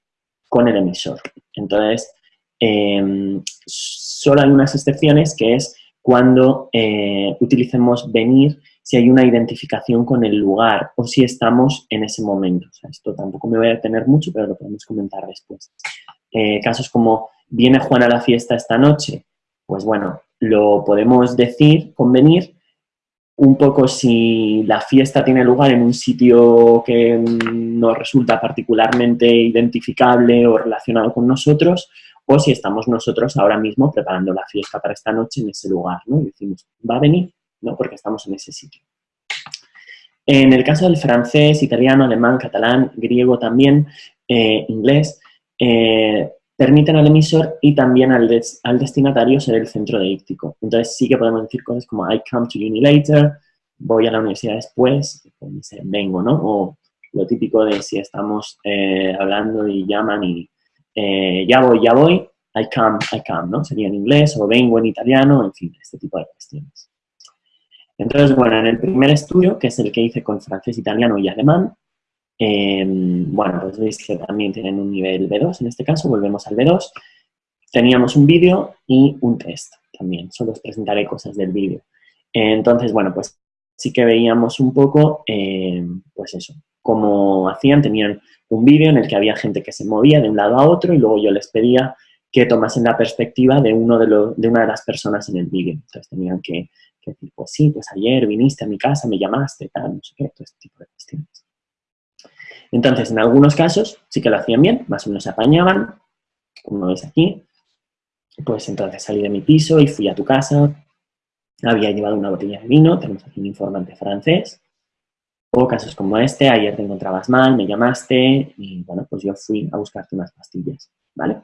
con el emisor. Entonces, em, solo hay unas excepciones que es cuando eh, utilicemos venir si hay una identificación con el lugar o si estamos en ese momento. Esto tampoco me voy a detener mucho, pero lo podemos comentar después. Eh, casos como, viene Juan a la fiesta esta noche, pues bueno, lo podemos decir, convenir, un poco si la fiesta tiene lugar en un sitio que nos resulta particularmente identificable o relacionado con nosotros, o si estamos nosotros ahora mismo preparando la fiesta para esta noche en ese lugar, ¿no? Y decimos, va a venir, ¿no? Porque estamos en ese sitio. En el caso del francés, italiano, alemán, catalán, griego también, eh, inglés, eh, permiten al emisor y también al, al, destinatario ser el centro de íctico. Entonces sí que podemos decir cosas como I come to uni later, voy a la universidad después, vengo, ¿no? O lo típico de si estamos eh, hablando y llaman y ya voy, ya voy, I come, I come, ¿no? Sería en inglés o vengo en italiano, en fin, este tipo de cuestiones. Entonces, bueno, en el primer estudio, que es el que hice con francés, italiano y alemán, Em, bueno, pues veis que también tienen un nivel B2, en este caso, volvemos al B2. Teníamos un vídeo y un test también, solo os presentaré cosas del vídeo. Entonces, bueno, pues sí que veíamos un poco, em, pues eso, cómo hacían, tenían un vídeo en el que había gente que se movía de un lado a otro y luego yo les pedía que tomasen la perspectiva de, uno de, de una de las personas en el vídeo. Entonces tenían que, que, decir, pues sí, pues ayer viniste a mi casa, me llamaste, tal, no sé qué, todo este tipo de cuestiones. Entonces, en algunos casos sí que lo hacían bien, más o menos apañaban, como veis aquí. Pues entonces salí de mi piso y fui a tu casa, había llevado una botella de vino, tenemos aquí un informante francés. O casos como este, ayer te encontrabas mal, me llamaste y bueno, pues yo fui a buscarte unas pastillas, ¿vale?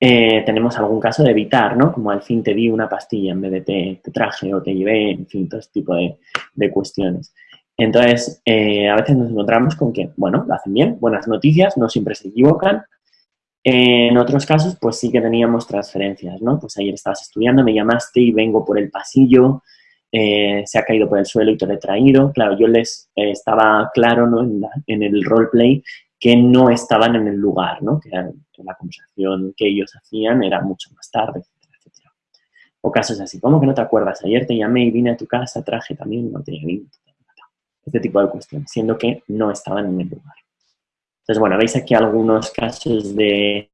Eh, tenemos algún caso de evitar, ¿no? Como al fin te di una pastilla en vez de te, traje o te llevé, en fin, todo este tipo de, de cuestiones. Entonces, eh, a veces nos encontramos con que, bueno, lo hacen bien, buenas noticias, no siempre se equivocan. En otros casos, pues sí que teníamos transferencias, ¿no? Pues ayer estabas estudiando, me llamaste y vengo por el pasillo, eh, se ha caído por el suelo y te he traído. Claro, yo les eh, estaba claro ¿no? en, el roleplay que no estaban en el lugar, ¿no? Que, la conversación que ellos hacían era mucho más tarde, etcétera, etcétera. O casos así, ¿cómo que no te acuerdas? Ayer te llamé y vine a tu casa, traje también, no te llamé este tipo de cuestiones, siendo que no estaban en el lugar. Entonces, bueno, veis aquí algunos casos de,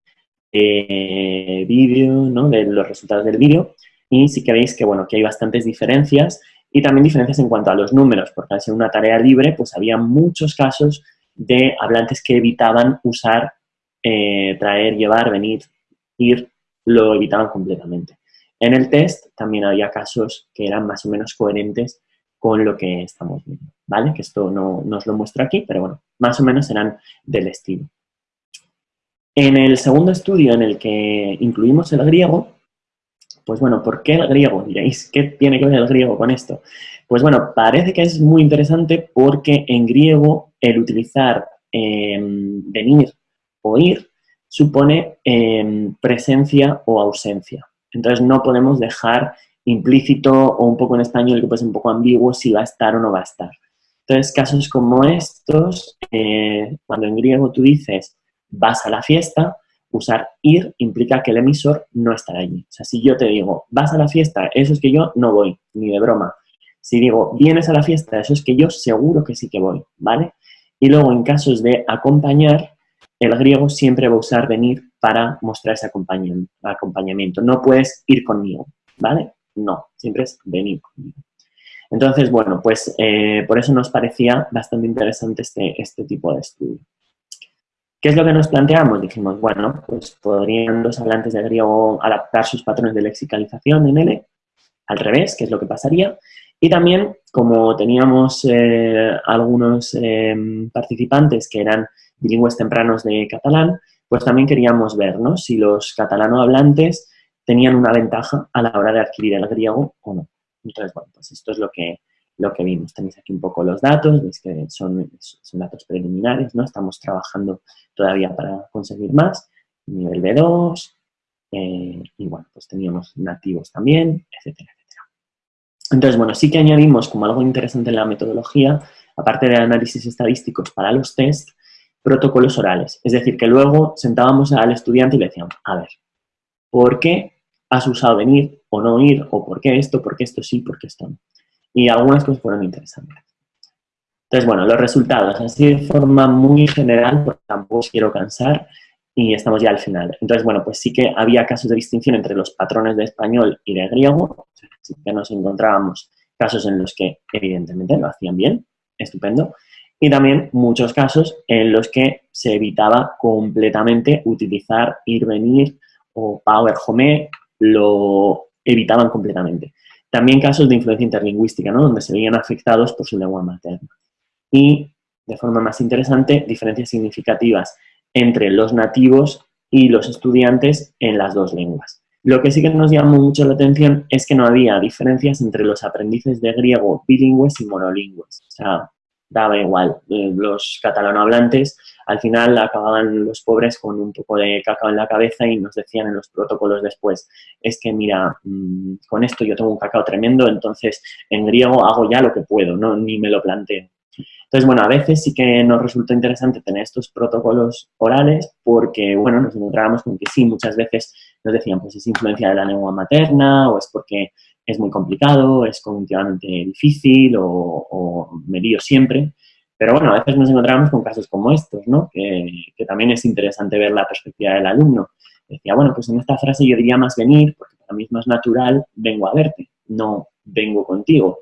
vídeo, ¿no? de los resultados del vídeo, y sí que veis que, bueno, que hay bastantes diferencias y también diferencias en cuanto a los números, porque al ser una tarea libre, pues había muchos casos de hablantes que evitaban usar, eh, traer, llevar, venir, ir, lo evitaban completamente. En el test también había casos que eran más o menos coherentes con lo que estamos viendo, ¿vale? Que esto no nos lo muestra aquí, pero bueno, más o menos serán del estilo. En el segundo estudio en el que incluimos el griego, pues bueno, ¿por qué el griego? Diréis, ¿qué tiene que ver el griego con esto? Pues bueno, parece que es muy interesante porque en griego el utilizar em, venir o ir supone em, presencia o ausencia. Entonces no podemos dejar implícito o un poco en español que puede ser un poco ambiguo si va a estar o no va a estar. Entonces, casos como estos, eh, cuando en griego tú dices vas a la fiesta, usar ir implica que el emisor no estará allí. O sea, si yo te digo vas a la fiesta, eso es que yo no voy, ni de broma. Si digo vienes a la fiesta, eso es que yo seguro que sí que voy, ¿vale? Y luego en casos de acompañar, el griego siempre va a usar venir para mostrar ese acompañamiento. No puedes ir conmigo, ¿vale? No, siempre es venir conmigo. Entonces, bueno, pues eh, por eso nos parecía bastante interesante este, este tipo de estudio. ¿Qué es lo que nos planteamos? Dijimos, bueno, pues podrían los hablantes de griego adaptar sus patrones de lexicalización en L, al revés, que es lo que pasaría. Y también, como teníamos eh, algunos em, participantes que eran bilingües tempranos de catalán, pues también queríamos ver si los catalano hablantes tenían una ventaja a la hora de adquirir el griego o no. Entonces, bueno, pues esto es lo que, lo que vimos. Tenéis aquí un poco los datos, veis que son, son datos preliminares, ¿no? Estamos trabajando todavía para conseguir más. Nivel B2, eh, y bueno, pues teníamos nativos también, etcétera. Entonces, bueno, sí que añadimos como algo interesante en la metodología, aparte de análisis estadísticos para los test, protocolos orales. Es decir, que luego sentábamos al estudiante y le decíamos, a ver, ¿por qué has usado venir o no ir? ¿O por qué esto? ¿Por qué esto sí? ¿Por qué esto no? Y algunas cosas fueron interesantes. Entonces, bueno, los resultados, así de forma muy general, porque tampoco quiero cansar, y estamos ya al final. Entonces, bueno, pues sí que había casos de distinción entre los patrones de español y de griego, sí que nos encontrábamos casos en los que evidentemente lo hacían bien, estupendo, y también muchos casos en los que se evitaba completamente utilizar ir, venir o power home, lo evitaban completamente. También casos de influencia interlingüística, ¿no? donde se veían afectados por su lengua materna. Y, de forma más interesante, diferencias significativas entre los nativos y los estudiantes en las dos lenguas. Lo que sí que nos llamó mucho la atención es que no había diferencias entre los aprendices de griego bilingües y monolingües. O sea, daba igual. Eh, los catalanohablantes al final acababan los pobres con un poco de cacao en la cabeza y nos decían en los protocolos después, es que mira, mm, con esto yo tengo un cacao tremendo, entonces en griego hago ya lo que puedo, ¿no? ni me lo planteo. Entonces, bueno, a veces sí que nos resultó interesante tener estos protocolos orales porque, bueno, nos encontrábamos con que sí, muchas veces nos decían, pues es influencia de la lengua materna o es porque es muy complicado, es cognitivamente difícil o, o me lío siempre. Pero bueno, a veces nos encontramos con casos como estos, ¿no? Que, que, también es interesante ver la perspectiva del alumno. Decía, bueno, pues en esta frase yo diría más venir, porque para mí es más natural, vengo a verte, no vengo contigo.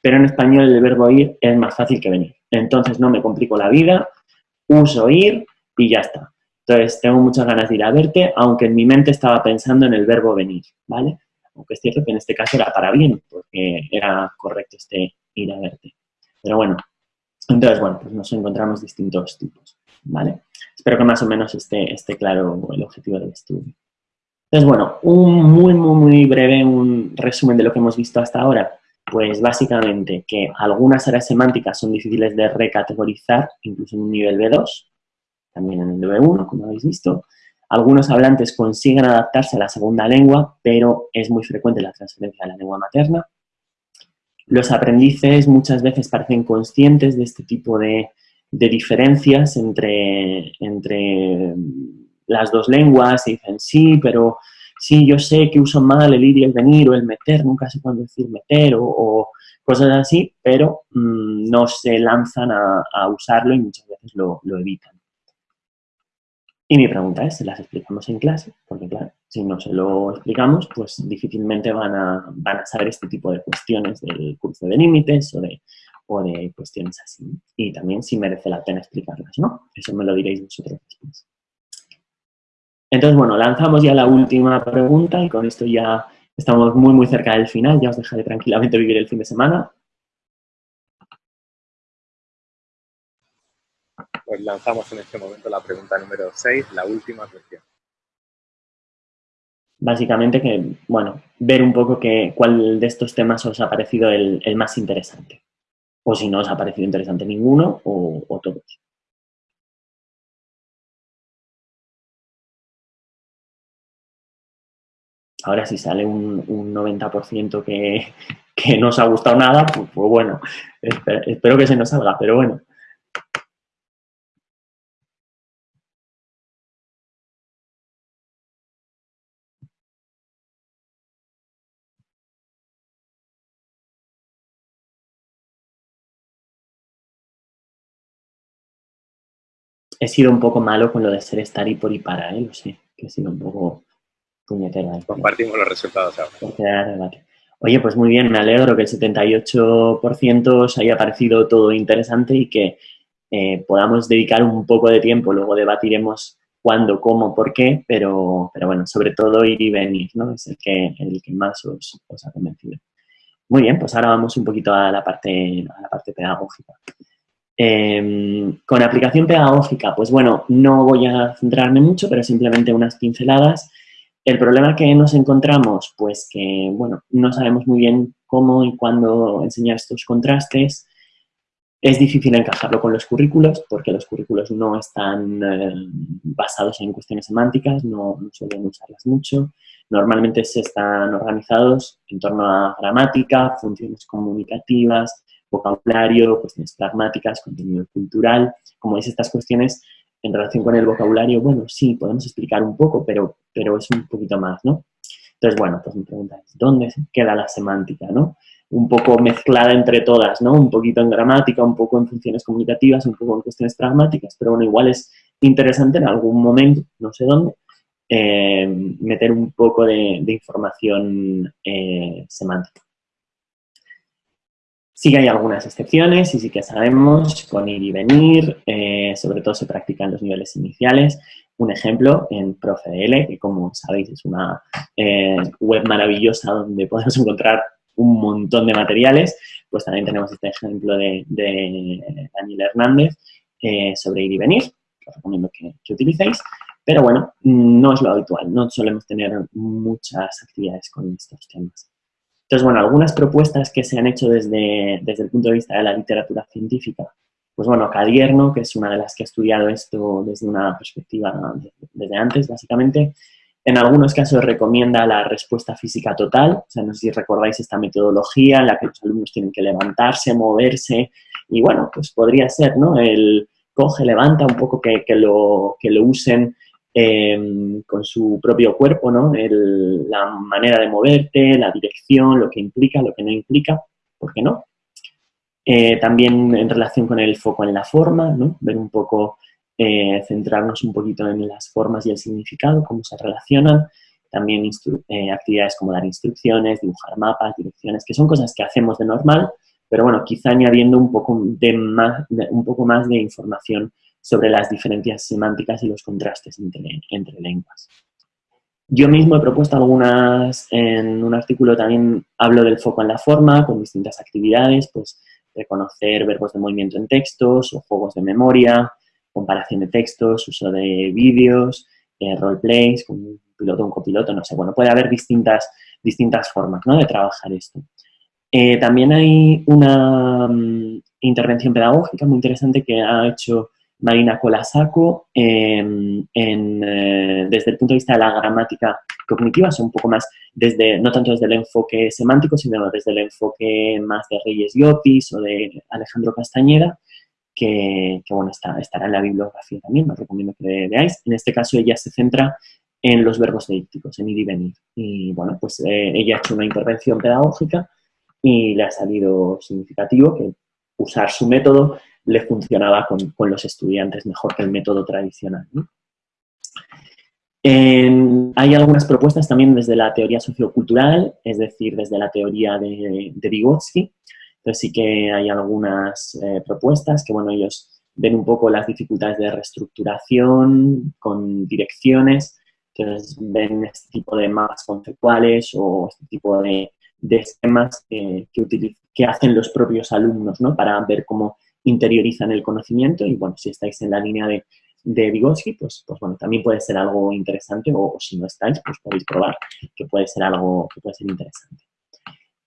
Pero en español el verbo ir es más fácil que venir. Entonces no me complico la vida, uso ir y ya está. Entonces tengo muchas ganas de ir a verte, aunque en mi mente estaba pensando en el verbo venir, ¿vale? aunque es cierto que en este caso era para bien, porque era correcto este ir a verte. Pero bueno, entonces, bueno, pues nos encontramos distintos tipos, ¿vale? Espero que más o menos esté, esté claro el objetivo del estudio. Entonces, bueno, un muy, muy, muy breve un resumen de lo que hemos visto hasta ahora. Pues básicamente que algunas áreas semánticas son difíciles de recategorizar, incluso en un nivel B2, también en el B1, como habéis visto. Algunos hablantes consiguen adaptarse a la segunda lengua, pero es muy frecuente la transferencia a la lengua materna. Los aprendices muchas veces parecen conscientes de este tipo de, diferencias entre, entre las dos lenguas y dicen, sí, pero sí, yo sé que uso mal el ir y el venir o el meter, nunca sé cuándo decir meter o, cosas así, pero mm, no se lanzan a, usarlo y muchas veces lo evitan. Y mi pregunta es, ¿se las explicamos en clase? Porque claro, si no se lo explicamos, pues difícilmente van a, van saber este tipo de cuestiones del curso de límites o de, cuestiones así. Y también si merece la pena explicarlas, ¿no? Eso me lo diréis vosotros. Entonces, bueno, lanzamos ya la última pregunta y con esto ya estamos muy, muy cerca del final. Ya os dejaré tranquilamente vivir el fin de semana. pues lanzamos en este momento la pregunta número 6, la última cuestión. Básicamente que, bueno, ver un poco que, cuál de estos temas os ha parecido el, más interesante. O si no os ha parecido interesante ninguno o, todos. Ahora si sale un, 90% que, que, no os ha gustado nada, pues, pues bueno, espero que se nos salga, pero bueno. he sido un poco malo con lo de ser estar y por y para, ¿eh? Lo sé, que he sido un poco puñetera. Compartimos los resultados ahora. Oye, pues muy bien, me alegro que el 78% os haya parecido todo interesante y que eh, podamos dedicar un poco de tiempo, luego debatiremos cuándo, cómo, por qué, pero, pero bueno, sobre todo ir y venir, ¿no? Es el que, el que más os, os ha convencido. Muy bien, pues ahora vamos un poquito a la parte, a la parte pedagógica. Em, con aplicación pedagógica, pues bueno, no voy a centrarme mucho, pero simplemente unas pinceladas. El problema que nos encontramos, pues que, bueno, no sabemos muy bien cómo y cuándo enseñar estos contrastes, es difícil encajarlo con los currículos porque los currículos no están eh, basados en cuestiones semánticas, no, suelen usarlas mucho. Normalmente se están organizados en torno a gramática, funciones comunicativas, vocabulario, cuestiones pragmáticas, contenido cultural. Como veis, estas cuestiones en relación con el vocabulario, bueno, sí, podemos explicar un poco, pero, pero es un poquito más, ¿no? Entonces, bueno, pues me preguntáis, ¿dónde queda la semántica, no? un poco mezclada entre todas, ¿no? Un poquito en gramática, un poco en funciones comunicativas, un poco en cuestiones pragmáticas, pero bueno, igual es interesante en algún momento, no sé dónde, eh, meter un poco de, información eh, semántica. Sí que hay algunas excepciones y sí que sabemos con ir y venir, eh, sobre todo se practica en los niveles iniciales. Un ejemplo en ProfeDL, que como sabéis es una web maravillosa donde podemos encontrar un montón de materiales, pues también tenemos este ejemplo de, Daniel Hernández eh, sobre ir y venir, os recomiendo que, utilicéis, pero bueno, no es lo habitual, no solemos tener muchas actividades con estos temas. Entonces, bueno, algunas propuestas que se han hecho desde, desde el punto de vista de la literatura científica, pues bueno, Cadierno, que es una de las que ha estudiado esto desde una perspectiva desde antes, básicamente, en algunos casos recomienda la respuesta física total, o sea, no sé si recordáis esta metodología en la que los alumnos tienen que levantarse, moverse, y bueno, pues podría ser, ¿no? El coge, levanta, un poco que, lo, que lo usen em, con su propio cuerpo, ¿no? la manera de moverte, la dirección, lo que implica, lo que no implica, ¿por qué no? Eh, también en relación con el foco en la forma, ¿no? Ver un poco eh, centrarnos un poquito en las formas y el significado, cómo se relacionan, también eh, actividades como dar instrucciones, dibujar mapas, direcciones, que son cosas que hacemos de normal, pero bueno, quizá añadiendo un poco, de más, un poco más de información sobre las diferencias semánticas y los contrastes entre, lenguas. Yo mismo he propuesto algunas, en un artículo también hablo del foco en la forma, con distintas actividades, pues reconocer verbos de movimiento en textos o juegos de memoria, comparación de textos, uso de vídeos, eh, roleplays, con un piloto, un copiloto, no sé, bueno, puede haber distintas, distintas formas ¿no? de trabajar esto. Eh, también hay una mm, intervención pedagógica muy interesante que ha hecho Marina Colasaco em, eh, desde el punto de vista de la gramática cognitiva, son un poco más desde, no tanto desde el enfoque semántico, sino desde el enfoque más de Reyes Llopis o de Alejandro Castañeda, que, bueno, está, estará en la bibliografía también, os recomiendo que veáis. En este caso ella se centra en los verbos deícticos, en ir y venir. Y bueno, pues eh, ella ha hecho una intervención pedagógica y le ha salido significativo que usar su método le funcionaba con, los estudiantes mejor que el método tradicional. hay algunas propuestas también desde la teoría sociocultural, es decir, desde la teoría de, de Vygotsky, entonces sí que hay algunas eh, propuestas que, bueno, ellos ven un poco las dificultades de reestructuración con direcciones, entonces ven este tipo de mapas conceptuales o este tipo de, esquemas que, que, hacen los propios alumnos, ¿no? Para ver cómo interiorizan el conocimiento y, bueno, si estáis en la línea de, de Vygotsky, pues, pues bueno, también puede ser algo interesante o, si no estáis, pues podéis probar que puede ser algo que puede ser interesante.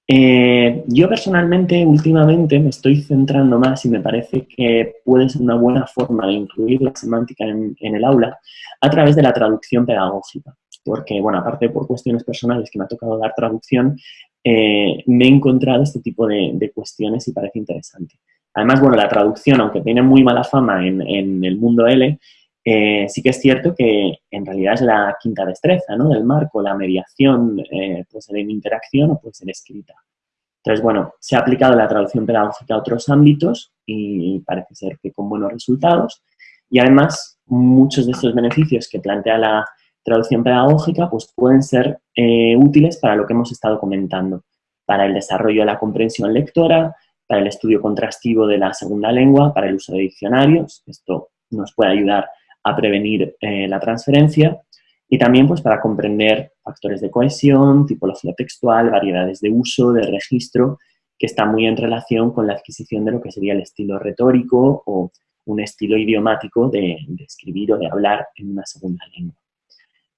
Eh, yo personalmente, últimamente, me estoy centrando más y me parece que puede ser una buena forma de incluir la semántica en, el aula a través de la traducción pedagógica. Porque, bueno, aparte por cuestiones personales que me ha tocado dar traducción, eh, me he encontrado este tipo de, cuestiones y parece interesante. Además, bueno, la traducción, aunque tiene muy mala fama en, el mundo L, eh, sí que es cierto que en realidad es la quinta destreza ¿no? del marco, la mediación eh, puede en interacción o puede ser escrita. Entonces, bueno, se ha aplicado la traducción pedagógica a otros ámbitos y parece ser que con buenos resultados. Y además, muchos de estos beneficios que plantea la traducción pedagógica pues pueden ser eh, útiles para lo que hemos estado comentando, para el desarrollo de la comprensión lectora, para el estudio contrastivo de la segunda lengua, para el uso de diccionarios, esto nos puede ayudar a prevenir eh, la transferencia, y también pues, para comprender factores de cohesión, tipología textual, variedades de uso, de registro, que está muy en relación con la adquisición de lo que sería el estilo retórico o un estilo idiomático de, escribir o de hablar en una segunda lengua.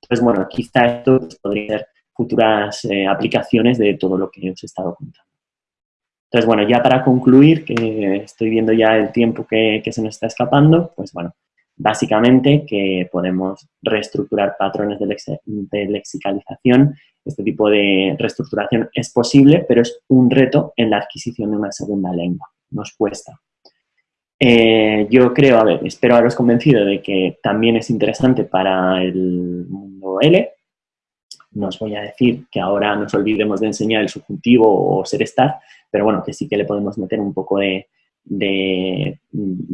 Entonces, bueno, quizá esto pues, podría ser futuras eh, aplicaciones de todo lo que os he estado contando. Entonces, bueno, ya para concluir, que estoy viendo ya el tiempo que, se nos está escapando, pues bueno, Básicamente que podemos reestructurar patrones de, lexicalización. Este tipo de reestructuración es posible, pero es un reto en la adquisición de una segunda lengua. Nos cuesta. Eh, yo creo, a ver, espero haberos convencido de que también es interesante para el mundo L. No os voy a decir que ahora nos olvidemos de enseñar el subjuntivo o ser estar, pero bueno, que sí que le podemos meter un poco de, de,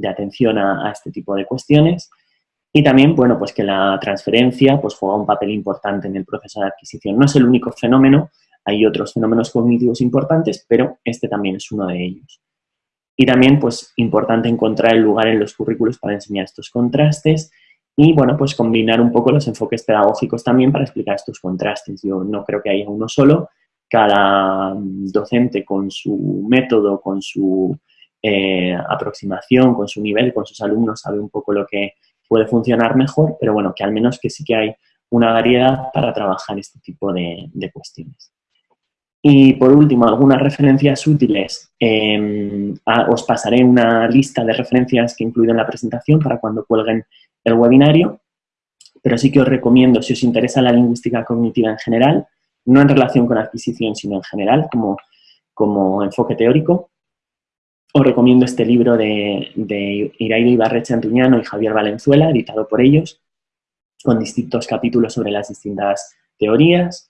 atención a, este tipo de cuestiones. Y también, bueno, pues que la transferencia pues juega un papel importante en el proceso de adquisición. No es el único fenómeno, hay otros fenómenos cognitivos importantes, pero este también es uno de ellos. Y también, pues, importante encontrar el lugar en los currículos para enseñar estos contrastes y, bueno, pues combinar un poco los enfoques pedagógicos también para explicar estos contrastes. Yo no creo que haya uno solo, cada docente con su método, con su eh, aproximación, con su nivel, con sus alumnos, sabe un poco lo que puede funcionar mejor, pero bueno, que al menos que sí que hay una variedad para trabajar este tipo de, cuestiones. Y por último, algunas referencias útiles. Em, os pasaré una lista de referencias que he incluido en la presentación para cuando cuelguen el webinario, pero sí que os recomiendo, si os interesa la lingüística cognitiva en general, no en relación con adquisición, sino en general, como, como enfoque teórico, os recomiendo este libro de, de Iraida Ibarreche Antuñano y Javier Valenzuela, editado por ellos, con distintos capítulos sobre las distintas teorías.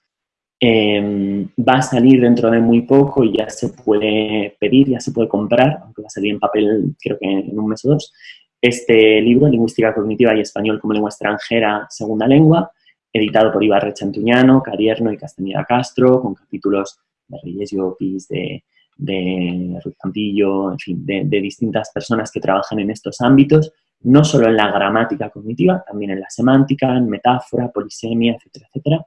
Em, va a salir dentro de muy poco y ya se puede pedir, ya se puede comprar, aunque va a salir en papel creo que en un mes o dos, este libro, Lingüística Cognitiva y Español como Lengua Extranjera, Segunda Lengua, editado por Ibarreche Antuñano, Carierno y Castañeda Castro, con capítulos de Reyes y Opis, de de Ruiz Campillo, en fin, de, distintas personas que trabajan en estos ámbitos, no solo en la gramática cognitiva, también en la semántica, en metáfora, polisemia, etcétera, etcétera.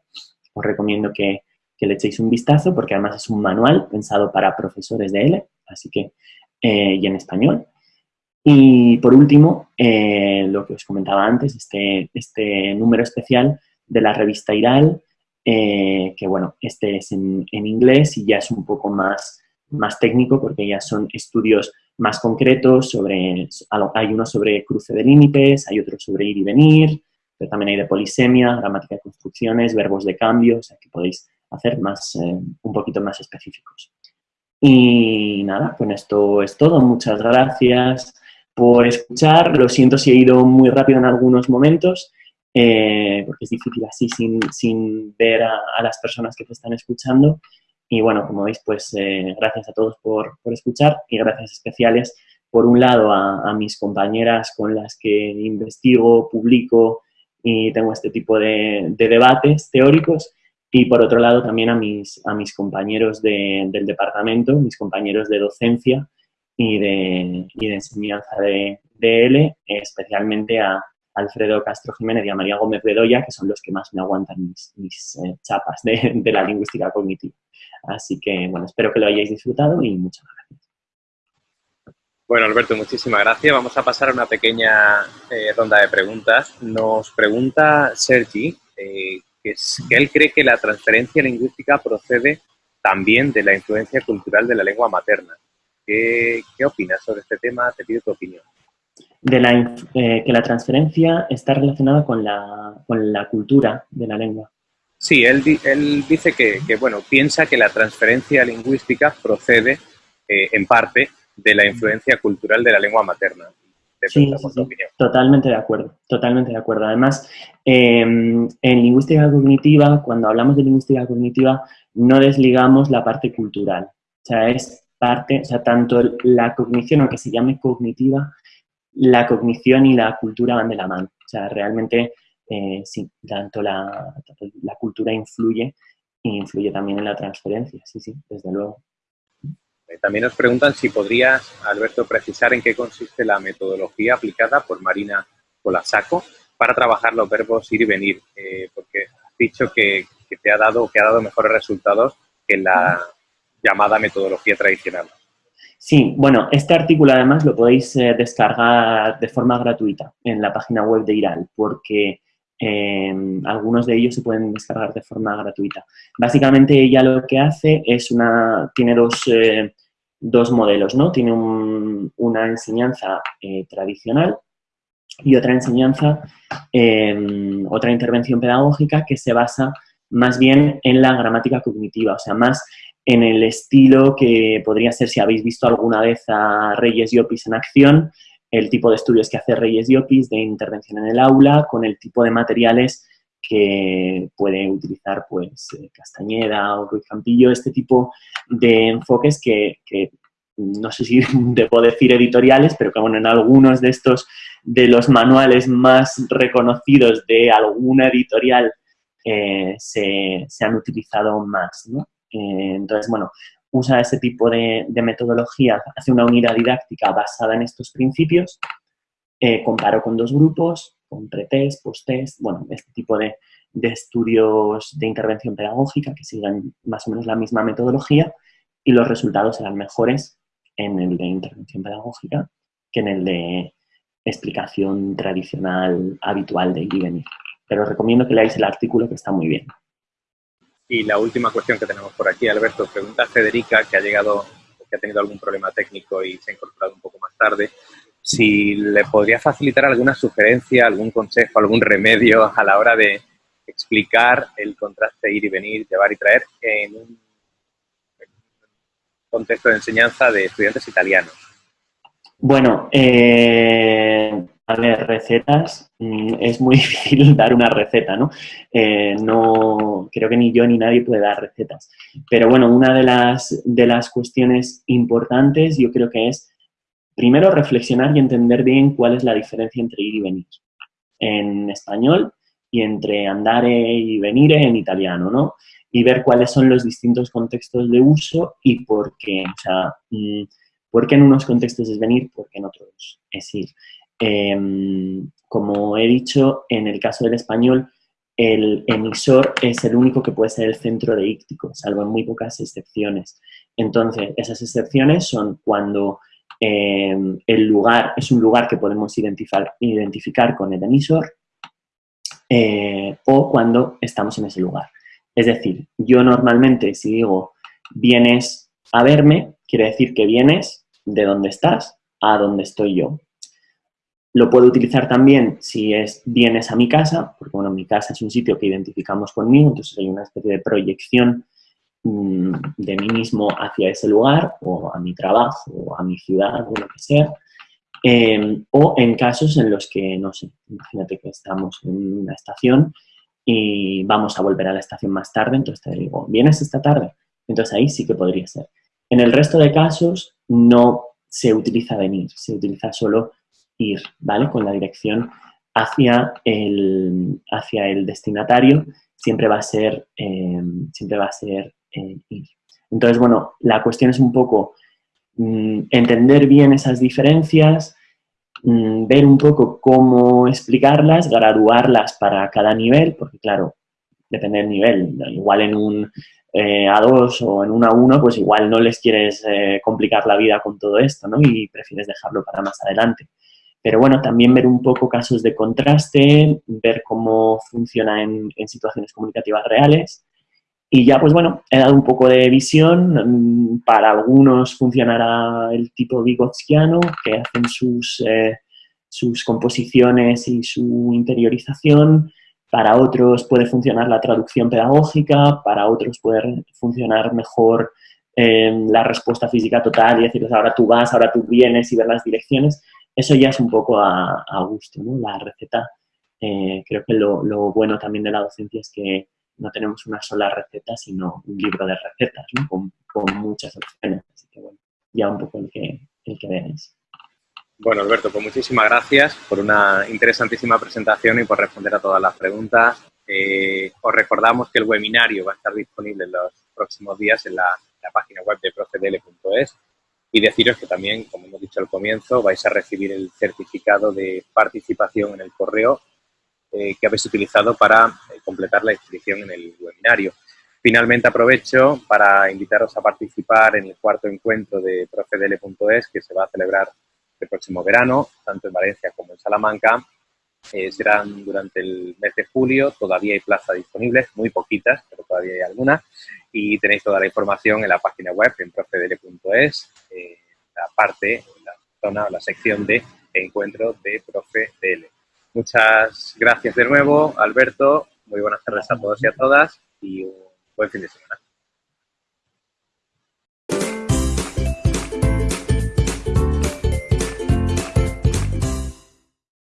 Os recomiendo que, le echéis un vistazo porque además es un manual pensado para profesores de L, así que, eh, y en español. Y por último, eh, lo que os comentaba antes, este, este número especial de la revista IRAL, eh, que bueno, este es en, en, inglés y ya es un poco más más técnico porque ya son estudios más concretos sobre, hay uno sobre cruce de límites, hay otro sobre ir y venir, pero también hay de polisemia, gramática de construcciones, verbos de cambio, o sea que podéis hacer más, eh, un poquito más específicos. Y nada, con esto es todo. Muchas gracias por escuchar. Lo siento si he ido muy rápido en algunos momentos, eh, porque es difícil así sin, sin ver a, las personas que te están escuchando. Y bueno, como veis, pues eh, gracias a todos por, escuchar y gracias especiales, por un lado, a, mis compañeras con las que investigo, publico y tengo este tipo de, debates teóricos y por otro lado también a mis, a mis compañeros del departamento, mis compañeros de docencia y de, y de enseñanza de, de especialmente a, Alfredo Castro Jiménez y a María Gómez Bedoya, que son los que más me aguantan mis, eh, chapas de, la lingüística cognitiva. Así que, bueno, espero que lo hayáis disfrutado y muchas gracias. Bueno, Alberto, muchísimas gracias. Vamos a pasar a una pequeña eh, ronda de preguntas. Nos pregunta Sergi eh, que, él cree que la transferencia lingüística procede también de la influencia cultural de la lengua materna. ¿Qué, qué opinas sobre este tema? Te pido tu opinión de la, eh, que la transferencia está relacionada con la, con la, cultura de la lengua. Sí, él, él dice que, bueno, piensa que la transferencia lingüística procede eh, en parte de la influencia cultural de la lengua materna. Sí, totalmente de acuerdo, totalmente de acuerdo. Además, em, en lingüística cognitiva, cuando hablamos de lingüística cognitiva, no desligamos la parte cultural. O sea, es parte, o sea, tanto la cognición, aunque se llame cognitiva, la cognición y la cultura van de la mano. O sea, realmente eh, sí, tanto la, cultura influye influye también en la transferencia, sí, sí, desde luego. También nos preguntan si podrías, Alberto, precisar en qué consiste la metodología aplicada por Marina Colasaco para trabajar los verbos ir y venir, eh, porque has dicho que, te ha dado que ha dado mejores resultados que la llamada metodología tradicional. Sí, bueno, este artículo además lo podéis eh, descargar de forma gratuita en la página web de IRAL, porque em, algunos de ellos se pueden descargar de forma gratuita. Básicamente ella lo que hace es una, tiene dos, eh, dos modelos, ¿no? Tiene una enseñanza eh, tradicional y otra enseñanza, em, otra intervención pedagógica que se basa más bien en la gramática cognitiva, o sea, más en el estilo que podría ser, si habéis visto alguna vez a Reyes Llopis en acción, el tipo de estudios que hace Reyes Llopis de intervención en el aula, con el tipo de materiales que puede utilizar pues eh, Castañeda o Ruiz Campillo, este tipo de enfoques que, no sé si debo decir editoriales, pero que en algunos de estos, de los manuales más reconocidos de alguna editorial eh, se, se, han utilizado más, ¿no? Eh, entonces, bueno, usa ese tipo de, metodología, hace una unidad didáctica basada en estos principios, eh, comparo con dos grupos, con pretest, post-test, bueno, este tipo de, estudios de intervención pedagógica que sigan más o menos la misma metodología y los resultados serán mejores en el de intervención pedagógica que en el de explicación tradicional habitual de ir y venir. Pero recomiendo que leáis el artículo que está muy bien. Y la última cuestión que tenemos por aquí, Alberto, pregunta Federica, que ha llegado, que ha tenido algún problema técnico y se ha incorporado un poco más tarde, si le podría facilitar alguna sugerencia, algún consejo, algún remedio a la hora de explicar el contraste ir y venir, llevar y traer en un contexto de enseñanza de estudiantes italianos. Bueno, eh, a ver, recetas, mm, es muy difícil dar una receta, ¿no? Eh, no, creo que ni yo ni nadie puede dar recetas. Pero bueno, una de las, de las cuestiones importantes yo creo que es, primero, reflexionar y entender bien cuál es la diferencia entre ir y venir en español y entre andare y venire en italiano, ¿no? Y ver cuáles son los distintos contextos de uso y por qué, o sea, mm, por qué en unos contextos es venir, por qué en otros es ir. Em, como he dicho, en el caso del español, el emisor es el único que puede ser el centro de íctico, salvo en muy pocas excepciones. Entonces, esas excepciones son cuando em, el lugar es un lugar que podemos identificar, identificar con el emisor eh, o cuando estamos en ese lugar. Es decir, yo normalmente si digo vienes a verme, quiere decir que vienes de donde estás a donde estoy yo. Lo puedo utilizar también si es vienes a mi casa, porque bueno, mi casa es un sitio que identificamos conmigo, entonces hay una especie de proyección mm, de mí mismo hacia ese lugar, o a mi trabajo, o a mi ciudad, o lo que sea. Em, o en casos en los que, no sé, imagínate que estamos en una estación y vamos a volver a la estación más tarde, entonces te digo, ¿vienes esta tarde? Entonces ahí sí que podría ser. En el resto de casos no se utiliza venir, se utiliza solo ir, ¿vale? Con la dirección hacia el, hacia el destinatario siempre va a ser, eh, siempre va a ser eh, ir. Entonces, bueno, la cuestión es un poco mm, entender bien esas diferencias, mm, ver un poco cómo explicarlas, graduarlas para cada nivel, porque claro, depende del nivel, igual en un eh, A2 o en un A1, pues igual no les quieres complicar la vida con todo esto, ¿no? Y prefieres dejarlo para más adelante. Pero bueno, también ver un poco casos de contraste, ver cómo funciona en, situaciones comunicativas reales. Y ya, pues bueno, he dado un poco de visión. Mm, para algunos funcionará el tipo Vygotskiano, que hacen sus, eh, sus composiciones y su interiorización. Para otros puede funcionar la traducción pedagógica, para otros puede funcionar mejor eh, la respuesta física total y decirles ahora tú vas, ahora tú vienes y ver las direcciones eso ya es un poco a, gusto, ¿no? La receta, eh, creo que lo, bueno también de la docencia es que no tenemos una sola receta, sino un libro de recetas, ¿no? Con, muchas opciones. Así que, bueno, ya un poco el que, el que veáis. Bueno, Alberto, pues muchísimas gracias por una interesantísima presentación y por responder a todas las preguntas. Eh, os recordamos que el webinario va a estar disponible en los próximos días en la, la página web de profedl.es y deciros que también, como hemos dicho al comienzo, vais a recibir el certificado de participación en el correo eh, que habéis utilizado para eh, completar la inscripción en el webinario. Finalmente aprovecho para invitaros a participar en el cuarto encuentro de profedl.es que se va a celebrar el próximo verano, tanto en Valencia como en Salamanca. Serán durante el mes de julio, todavía hay plazas disponibles, muy poquitas, pero todavía hay algunas, y tenéis toda la información en la página web en profedl.es, eh, la parte, la zona, la sección de encuentro de ProfeDL. Muchas gracias de nuevo, Alberto, muy buenas tardes a todos y a todas, y un buen fin de semana.